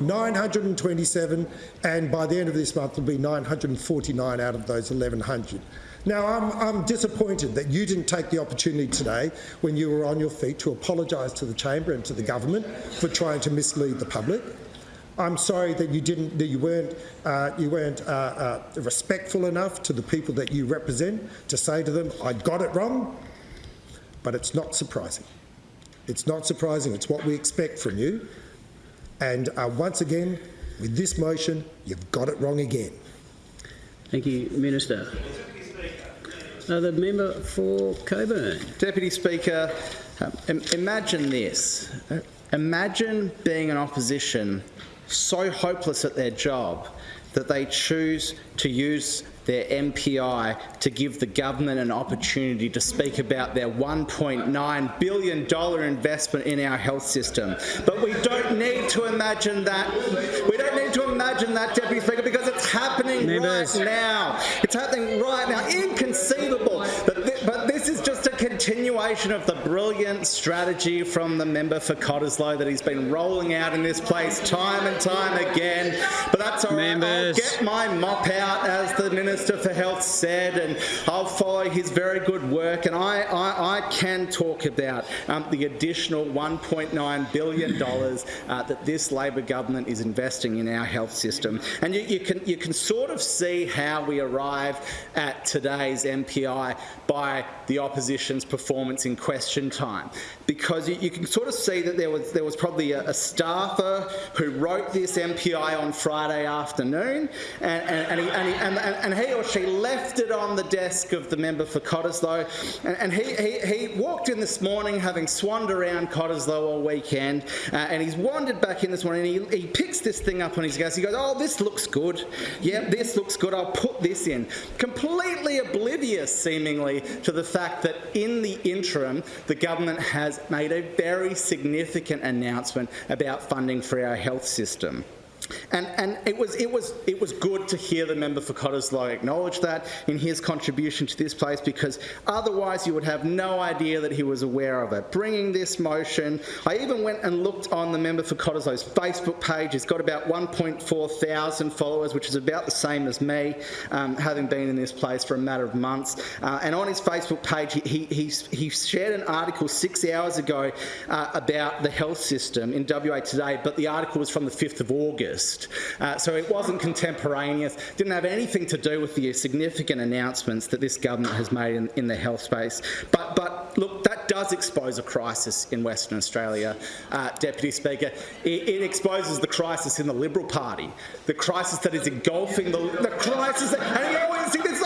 927, and by the end of this month will be 949 out of those 1,100. Now, I'm, I'm disappointed that you didn't take the opportunity today, when you were on your feet, to apologise to the chamber and to the government for trying to mislead the public. I'm sorry that you didn't, that you weren't, uh, you weren't uh, uh, respectful enough to the people that you represent to say to them, "I got it wrong," but it's not surprising. It's not surprising. It's what we expect from you. And uh, once again, with this motion, you've got it wrong again. thank you, Minister. Uh, the member for Cockburn. Deputy Speaker, um, imagine this. Uh, Imagine being an opposition so hopeless at their job that they choose to use their MPI to give the government an opportunity to speak about their $1.9 billion investment in our health system. But we don't need to imagine that. We don't need to imagine that, Deputy Speaker, because it's happening Members. right now. It's happening right now. Inconceivable. But, continuation of the brilliant strategy from the member for Cottesloe that he's been rolling out in this place time and time again. But that's all right. I'll get my mop out, as the Minister for Health said, and I'll follow his very good work. And I, I, I can talk about um, the additional $1.9 billion uh, that this Labor government is investing in our health system. And you, you, can, you can sort of see how we arrive at today's MPI by the opposition's performance in question time. Because you, you can sort of see that there was, there was probably a, a staffer who wrote this MPI on Friday afternoon, and, and, and, he, and, he, and, and he or she left it on the desk of the member for Cottesloe, and, and he, he, he walked in this morning having swanned around Cottesloe all weekend, uh, and he's wandered back in this morning, and he, he picks this thing up on his desk, he goes, oh, this looks good, yeah, this looks good, I'll put this in. Completely oblivious, seemingly, to the fact that in the interim, the government has made a very significant announcement about funding for our health system. And, and it, was, it, was, it was good to hear the member for Cottesloe acknowledge that in his contribution to this place because otherwise you would have no idea that he was aware of it. Bringing this motion, I even went and looked on the member for Cottesloe's Facebook page. He's got about 1.4 thousand followers, which is about the same as me, um, having been in this place for a matter of months. Uh, and on his Facebook page, he, he, he shared an article six hours ago uh, about the health system in WA Today, but the article was from the 5th of August. Uh, so it wasn't contemporaneous, didn't have anything to do with the significant announcements that this government has made in, in the health space. But, but look, that does expose a crisis in Western Australia, uh, Deputy Speaker. It, it exposes the crisis in the Liberal Party, the crisis that is engulfing the, the crisis that, and always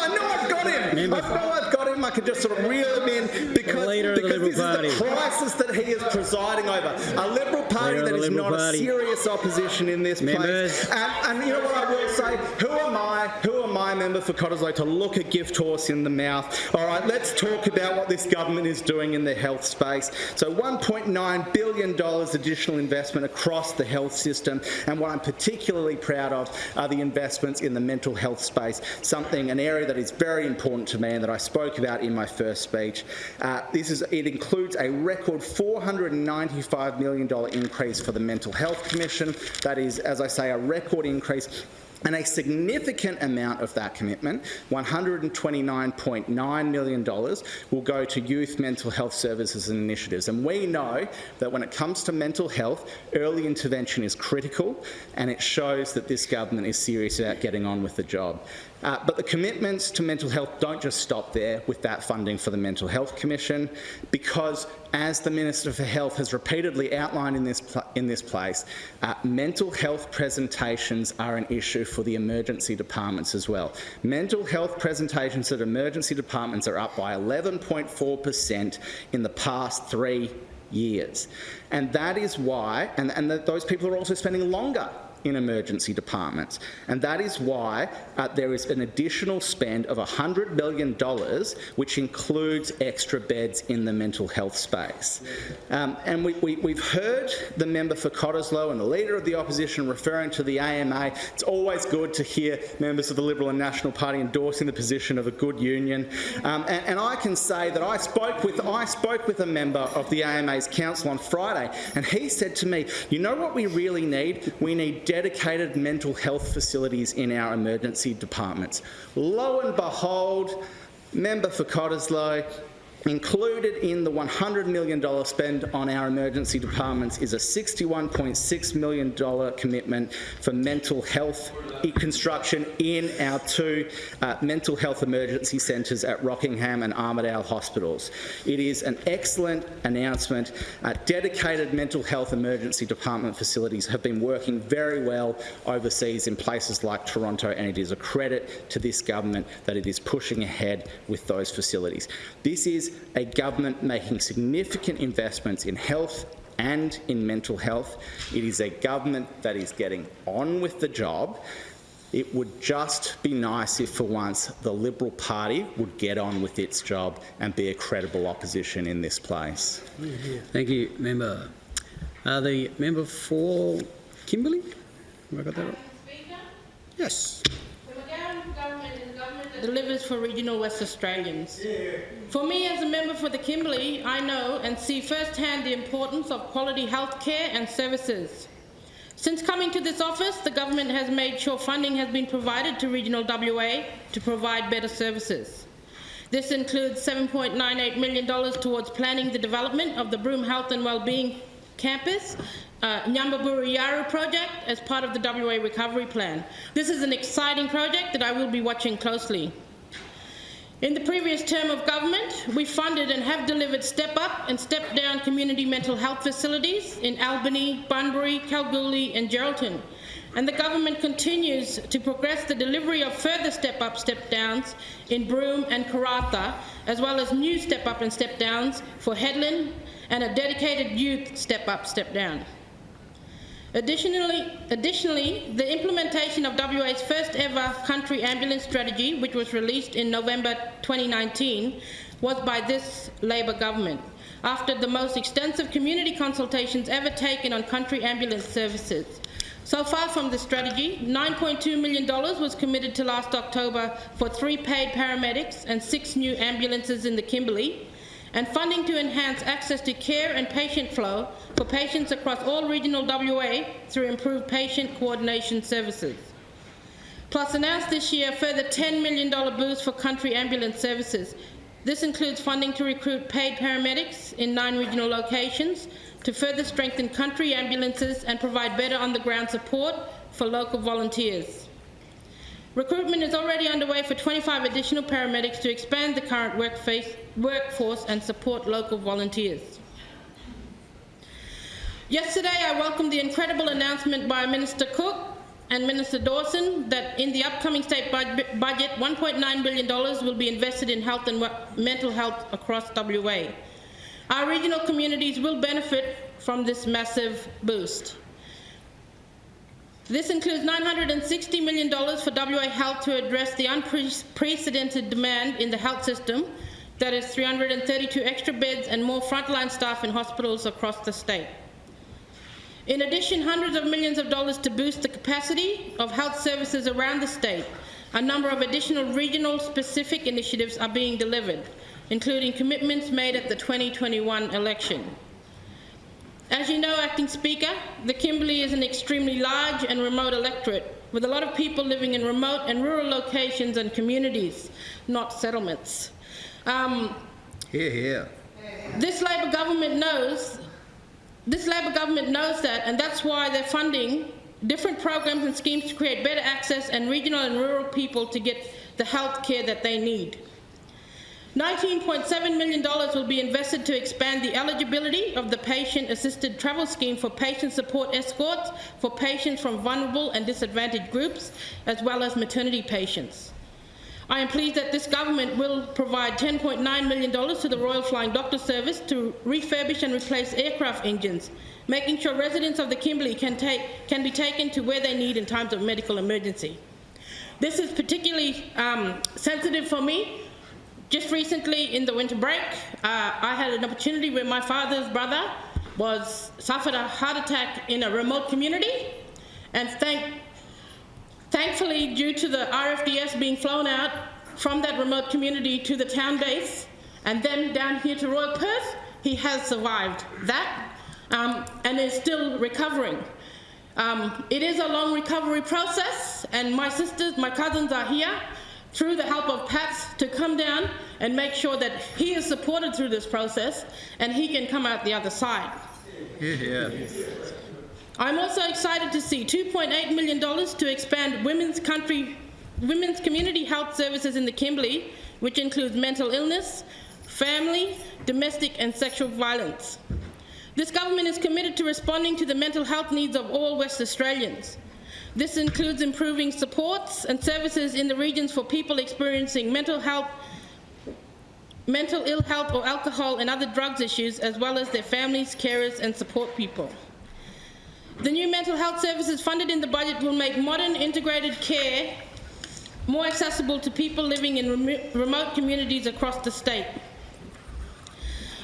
I know I've got him, I know I've got him, I can just sort of reel him in because, because this Party. is the crisis that he is presiding over. A Liberal Party Leader of that is not Party. a serious opposition in this Members. place. And, and you know what I will say? Who am I, who am I, member for Cottesloe, to look a gift horse in the mouth? All right, let's talk about what this government is doing in the health space. So $1.9 billion additional investment across the health system. And what I'm particularly proud of are the investments in the mental health space, something, an area that is very important to me and that I spoke about in my first speech. Uh, this is, it includes a record $495 million increase for the Mental Health Commission. That is, as I say, a record increase and a significant amount of that commitment, $129.9 million, will go to youth mental health services and initiatives. And we know that when it comes to mental health, early intervention is critical, and it shows that this government is serious about getting on with the job. Uh, but the commitments to mental health don't just stop there with that funding for the Mental Health Commission, because as the Minister for Health has repeatedly outlined in this, in this place, uh, mental health presentations are an issue for the emergency departments as well. Mental health presentations at emergency departments are up by 11.4% in the past three years. And that is why, and, and those people are also spending longer in emergency departments. And that is why uh, there is an additional spend of $100 million, which includes extra beds in the mental health space. Um, and we, we, we've heard the member for Cottesloe and the Leader of the Opposition referring to the AMA. It's always good to hear members of the Liberal and National Party endorsing the position of a good union. Um, and, and I can say that I spoke, with, I spoke with a member of the AMA's council on Friday, and he said to me, you know what we really need? We need dedicated mental health facilities in our emergency departments. Lo and behold, member for Cottesloe, Included in the $100 million spend on our emergency departments is a $61.6 million commitment for mental health construction in our two uh, mental health emergency centres at Rockingham and Armadale hospitals. It is an excellent announcement. Uh, dedicated mental health emergency department facilities have been working very well overseas in places like Toronto, and it is a credit to this government that it is pushing ahead with those facilities. This is a government making significant investments in health and in mental health. It is a government that is getting on with the job. It would just be nice if, for once, the Liberal Party would get on with its job and be a credible opposition in this place. Thank you, member. Uh, the member for Kimberley? Have I got that right? Yes. Delivers for regional West Australians. For me, as a member for the Kimberley, I know and see firsthand the importance of quality health care and services. Since coming to this office, the government has made sure funding has been provided to regional WA to provide better services. This includes $7.98 million towards planning the development of the Broome Health and Wellbeing Campus, uh, Nyamba Buru Yawuru project as part of the WA Recovery Plan. This is an exciting project that I will be watching closely. In the previous term of government, we funded and have delivered step up and step down community mental health facilities in Albany, Bunbury, Kalgoorlie and Geraldton. And the government continues to progress the delivery of further step up, step downs in Broome and Karratha, as well as new step up and step downs for Hedland and a dedicated youth step up, step down. Additionally, additionally, the implementation of WA's first ever country ambulance strategy, which was released in November 2019, was by this Labor government, after the most extensive community consultations ever taken on country ambulance services. So far from the strategy, $9.2 million was committed to last October for three paid paramedics and six new ambulances in the Kimberley, and funding to enhance access to care and patient flow for patients across all regional WA through improved patient coordination services. Plus announced this year a further $10 million boost for country ambulance services. This includes funding to recruit paid paramedics in nine regional locations to further strengthen country ambulances and provide better on-the-ground support for local volunteers. Recruitment is already underway for 25 additional paramedics to expand the current workforce and support local volunteers. Yesterday, I welcomed the incredible announcement by Minister Cook and Minister Dawson that in the upcoming state budget, $1.9 billion will be invested in health and mental health across WA. Our regional communities will benefit from this massive boost. This includes $960 million for WA Health to address the unprecedented demand in the health system, that is 332 extra beds and more frontline staff in hospitals across the state. In addition, hundreds of millions of dollars to boost the capacity of health services around the state. A number of additional regional specific initiatives are being delivered, including commitments made at the 2021 election. As you know, Acting Speaker, the Kimberley is an extremely large and remote electorate with a lot of people living in remote and rural locations and communities, not settlements. Um, Here, here. this Labor government knows, this Labor government knows that, and that's why they're funding different programs and schemes to create better access and regional and rural people to get the health care that they need. $19.7 million will be invested to expand the eligibility of the patient-assisted travel scheme for patient support escorts for patients from vulnerable and disadvantaged groups, as well as maternity patients. I am pleased that this government will provide $10.9 million to the Royal Flying Doctor Service to refurbish and replace aircraft engines, making sure residents of the Kimberley can, take, can be taken to where they need in times of medical emergency. This is particularly um, sensitive for me. Just recently in the winter break, uh, I had an opportunity where my father's brother was suffered a heart attack in a remote community, and thank Thankfully, due to the RFDS being flown out from that remote community to the town base and then down here to Royal Perth, he has survived that um, and is still recovering. Um, it is a long recovery process, and my sisters, my cousins are here through the help of PATS to come down and make sure that he is supported through this process and he can come out the other side. Here. I'm also excited to see $2.8 million to expand women's country, women's community health services in the Kimberley, which includes mental illness, family, domestic and sexual violence. This government is committed to responding to the mental health needs of all West Australians. This includes improving supports and services in the regions for people experiencing mental health, mental ill health or alcohol and other drugs issues, as well as their families, carers and support people. The new mental health services funded in the budget will make modern integrated care more accessible to people living in remote communities across the state.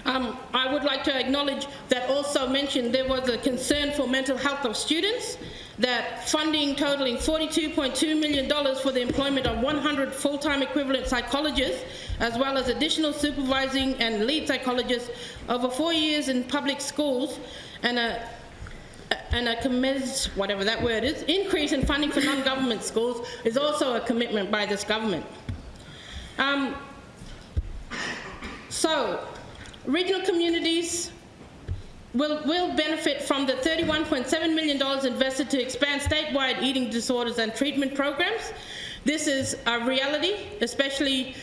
Um, I would like to acknowledge that also mentioned there was a concern for mental health of students, that funding totaling $42.2 million for the employment of 100 full-time equivalent psychologists, as well as additional supervising and lead psychologists over four years in public schools, and a and a commence, whatever that word is, increase in funding for non-government schools is also a commitment by this government. Um, so, regional communities will, will benefit from the $31.7 million invested to expand statewide eating disorders and treatment programs. This is a reality, especially,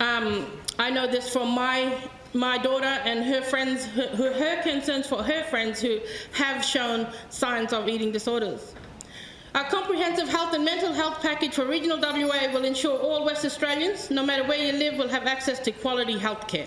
um, I know this from my my daughter and her friends, her, her, concerns for her friends who have shown signs of eating disorders. Our comprehensive health and mental health package for regional WA will ensure all West Australians, no matter where you live, will have access to quality health care.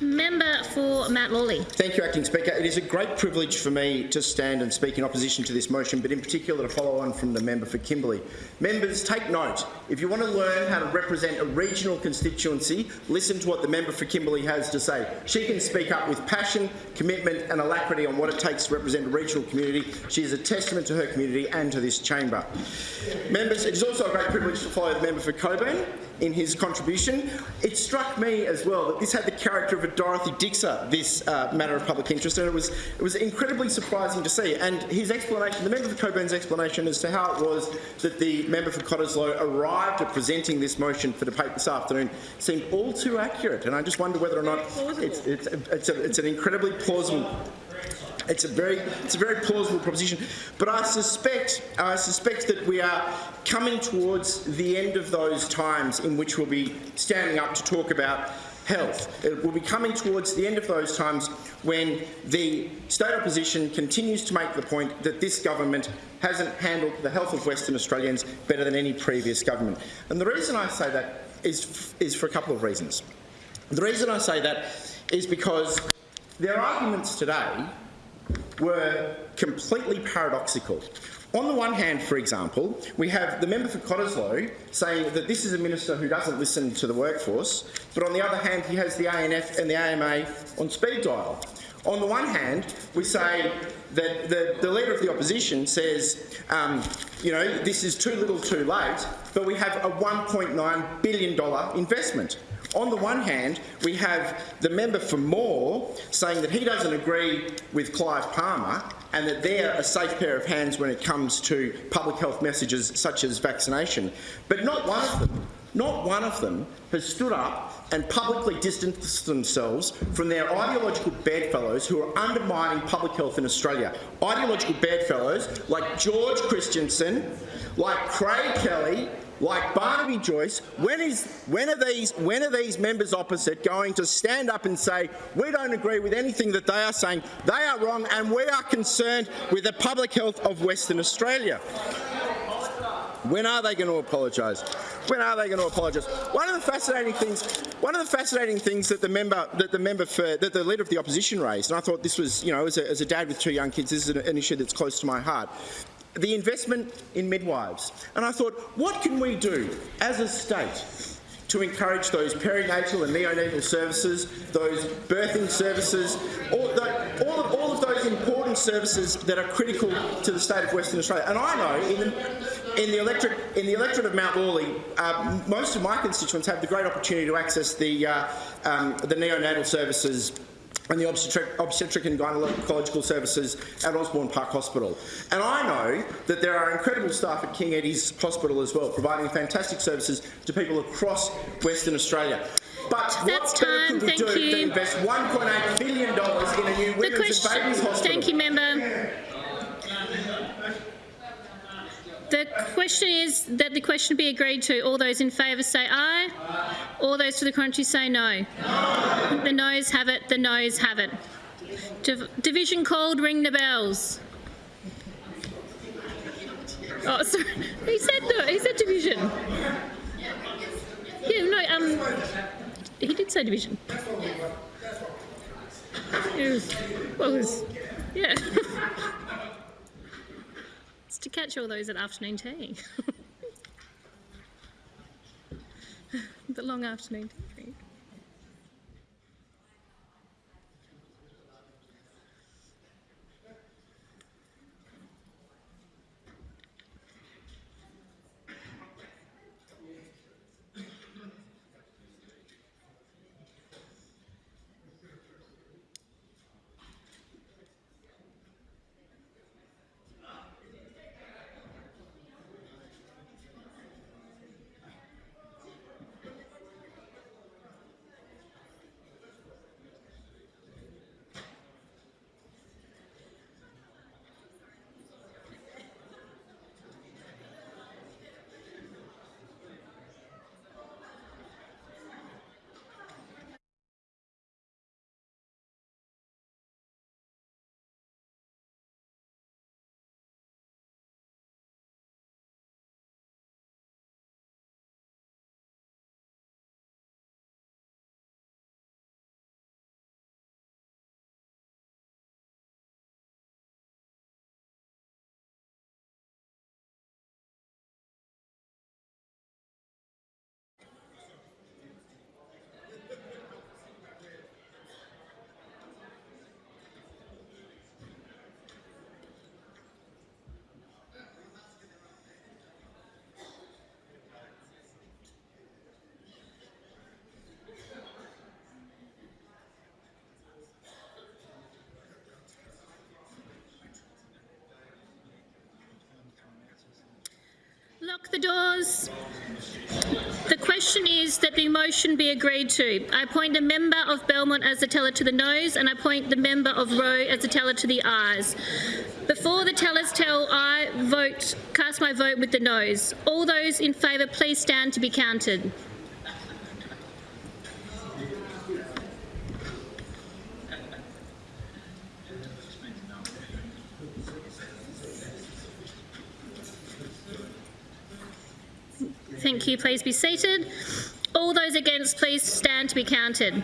Member for Mount Lawley. Thank you, Acting Speaker. It is a great privilege for me to stand and speak in opposition to this motion, but in particular to follow on from the member for Kimberley. Members, take note. If you want to learn how to represent a regional constituency, listen to what the member for Kimberley has to say. She can speak up with passion, commitment and alacrity on what it takes to represent a regional community. She is a testament to her community and to this chamber. Members, it is also a great privilege to follow the member for Cockburn in his contribution. It struck me as well that this had the character of a Dorothy Dixer, this uh, matter of public interest, and it was it was incredibly surprising to see. And his explanation, the member for Cockburn's explanation as to how it was that the member for Cottesloe arrived at presenting this motion for debate this afternoon seemed all too accurate. And I just wonder whether or not it's, it's, it's, a, it's an incredibly plausible It's a very, it's a very plausible proposition, but I suspect, I suspect that we are coming towards the end of those times in which we'll be standing up to talk about health. It will be coming towards the end of those times when the state opposition continues to make the point that this government hasn't handled the health of Western Australians better than any previous government. And the reason I say that is, is for a couple of reasons. The reason I say that is because their arguments today were completely paradoxical. On the one hand, for example, we have the member for Cottesloe saying that this is a minister who doesn't listen to the workforce, but on the other hand, he has the ANF and the AMA on speed dial. On the one hand, we say that the, the Leader of the Opposition says, um, you know, this is too little too late, but we have a $1.9 billion investment. On the one hand, we have the member for Moore saying that he doesn't agree with Clive Palmer and that they're a safe pair of hands when it comes to public health messages such as vaccination. But not one of them, not one of them has stood up and publicly distanced themselves from their ideological bedfellows who are undermining public health in Australia. Ideological bedfellows like George Christensen, like Craig Kelly, like Barnaby Joyce, when is when are these when are these members opposite going to stand up and say we don't agree with anything that they are saying? They are wrong, and we are concerned with the public health of Western Australia. When are they going to apologise? When are they going to apologise? One of the fascinating things, one of the fascinating things that the member, that the member for, that the leader of the opposition raised, and I thought this was, you know, as a, as a dad with two young kids, this is an, an issue that's close to my heart the investment in midwives. And I thought, what can we do as a state to encourage those perinatal and neonatal services, those birthing services, all, the, all, of, all of those important services that are critical to the state of Western Australia. And I know in the, in the, electorate, in the electorate of Mount Lawley, uh, most of my constituents have the great opportunity to access the, uh, um, the neonatal services and the obstetric, obstetric and gynecological services at Osborne Park Hospital. And I know that there are incredible staff at King Eddie's Hospital as well, providing fantastic services to people across Western Australia. But That's what better time. could we Thank do you. than invest $1.8 billion in a new The women's question, and babies hospital? thank you, member. The question is that the question be agreed to. All those in favour say aye. All those to the contrary say no. The noes have it. The noes have it. Div- division called. Ring the bells. Oh, sorry. He said no. He said division. Yeah, no. Um, he did say division. It was, well, it was, yeah. to catch all those at afternoon tea. the long afternoon tea. Lock the doors. The question is that the motion be agreed to. I appoint a member of Belmont as the teller to the noes and I appoint the member of Roe as the teller to the ayes. Before the tellers tell, I vote, cast my vote with the noes. All those in favour, please stand to be counted. Thank you. Please be seated. All those against, please stand to be counted.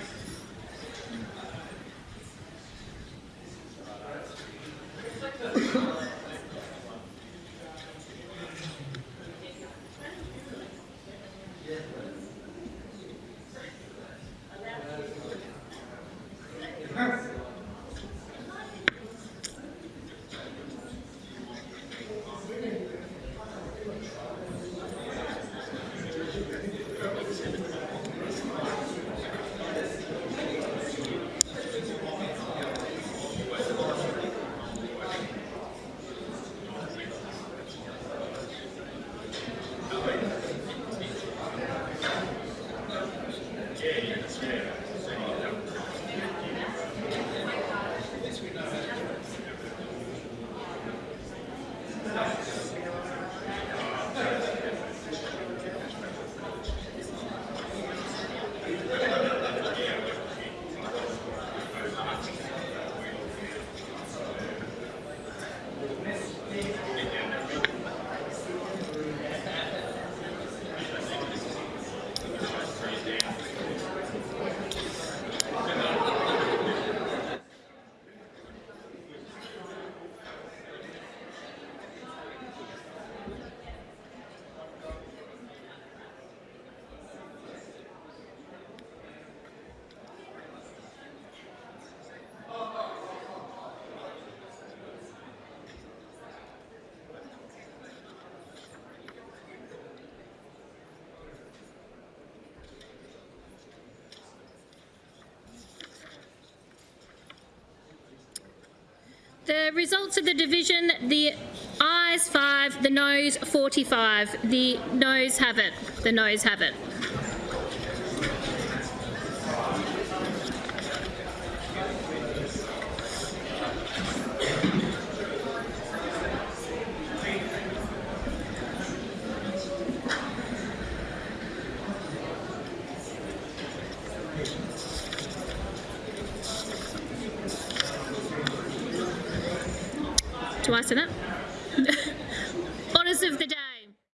The results of the division, the ayes 5, the noes 45. The noes have it. The noes have it.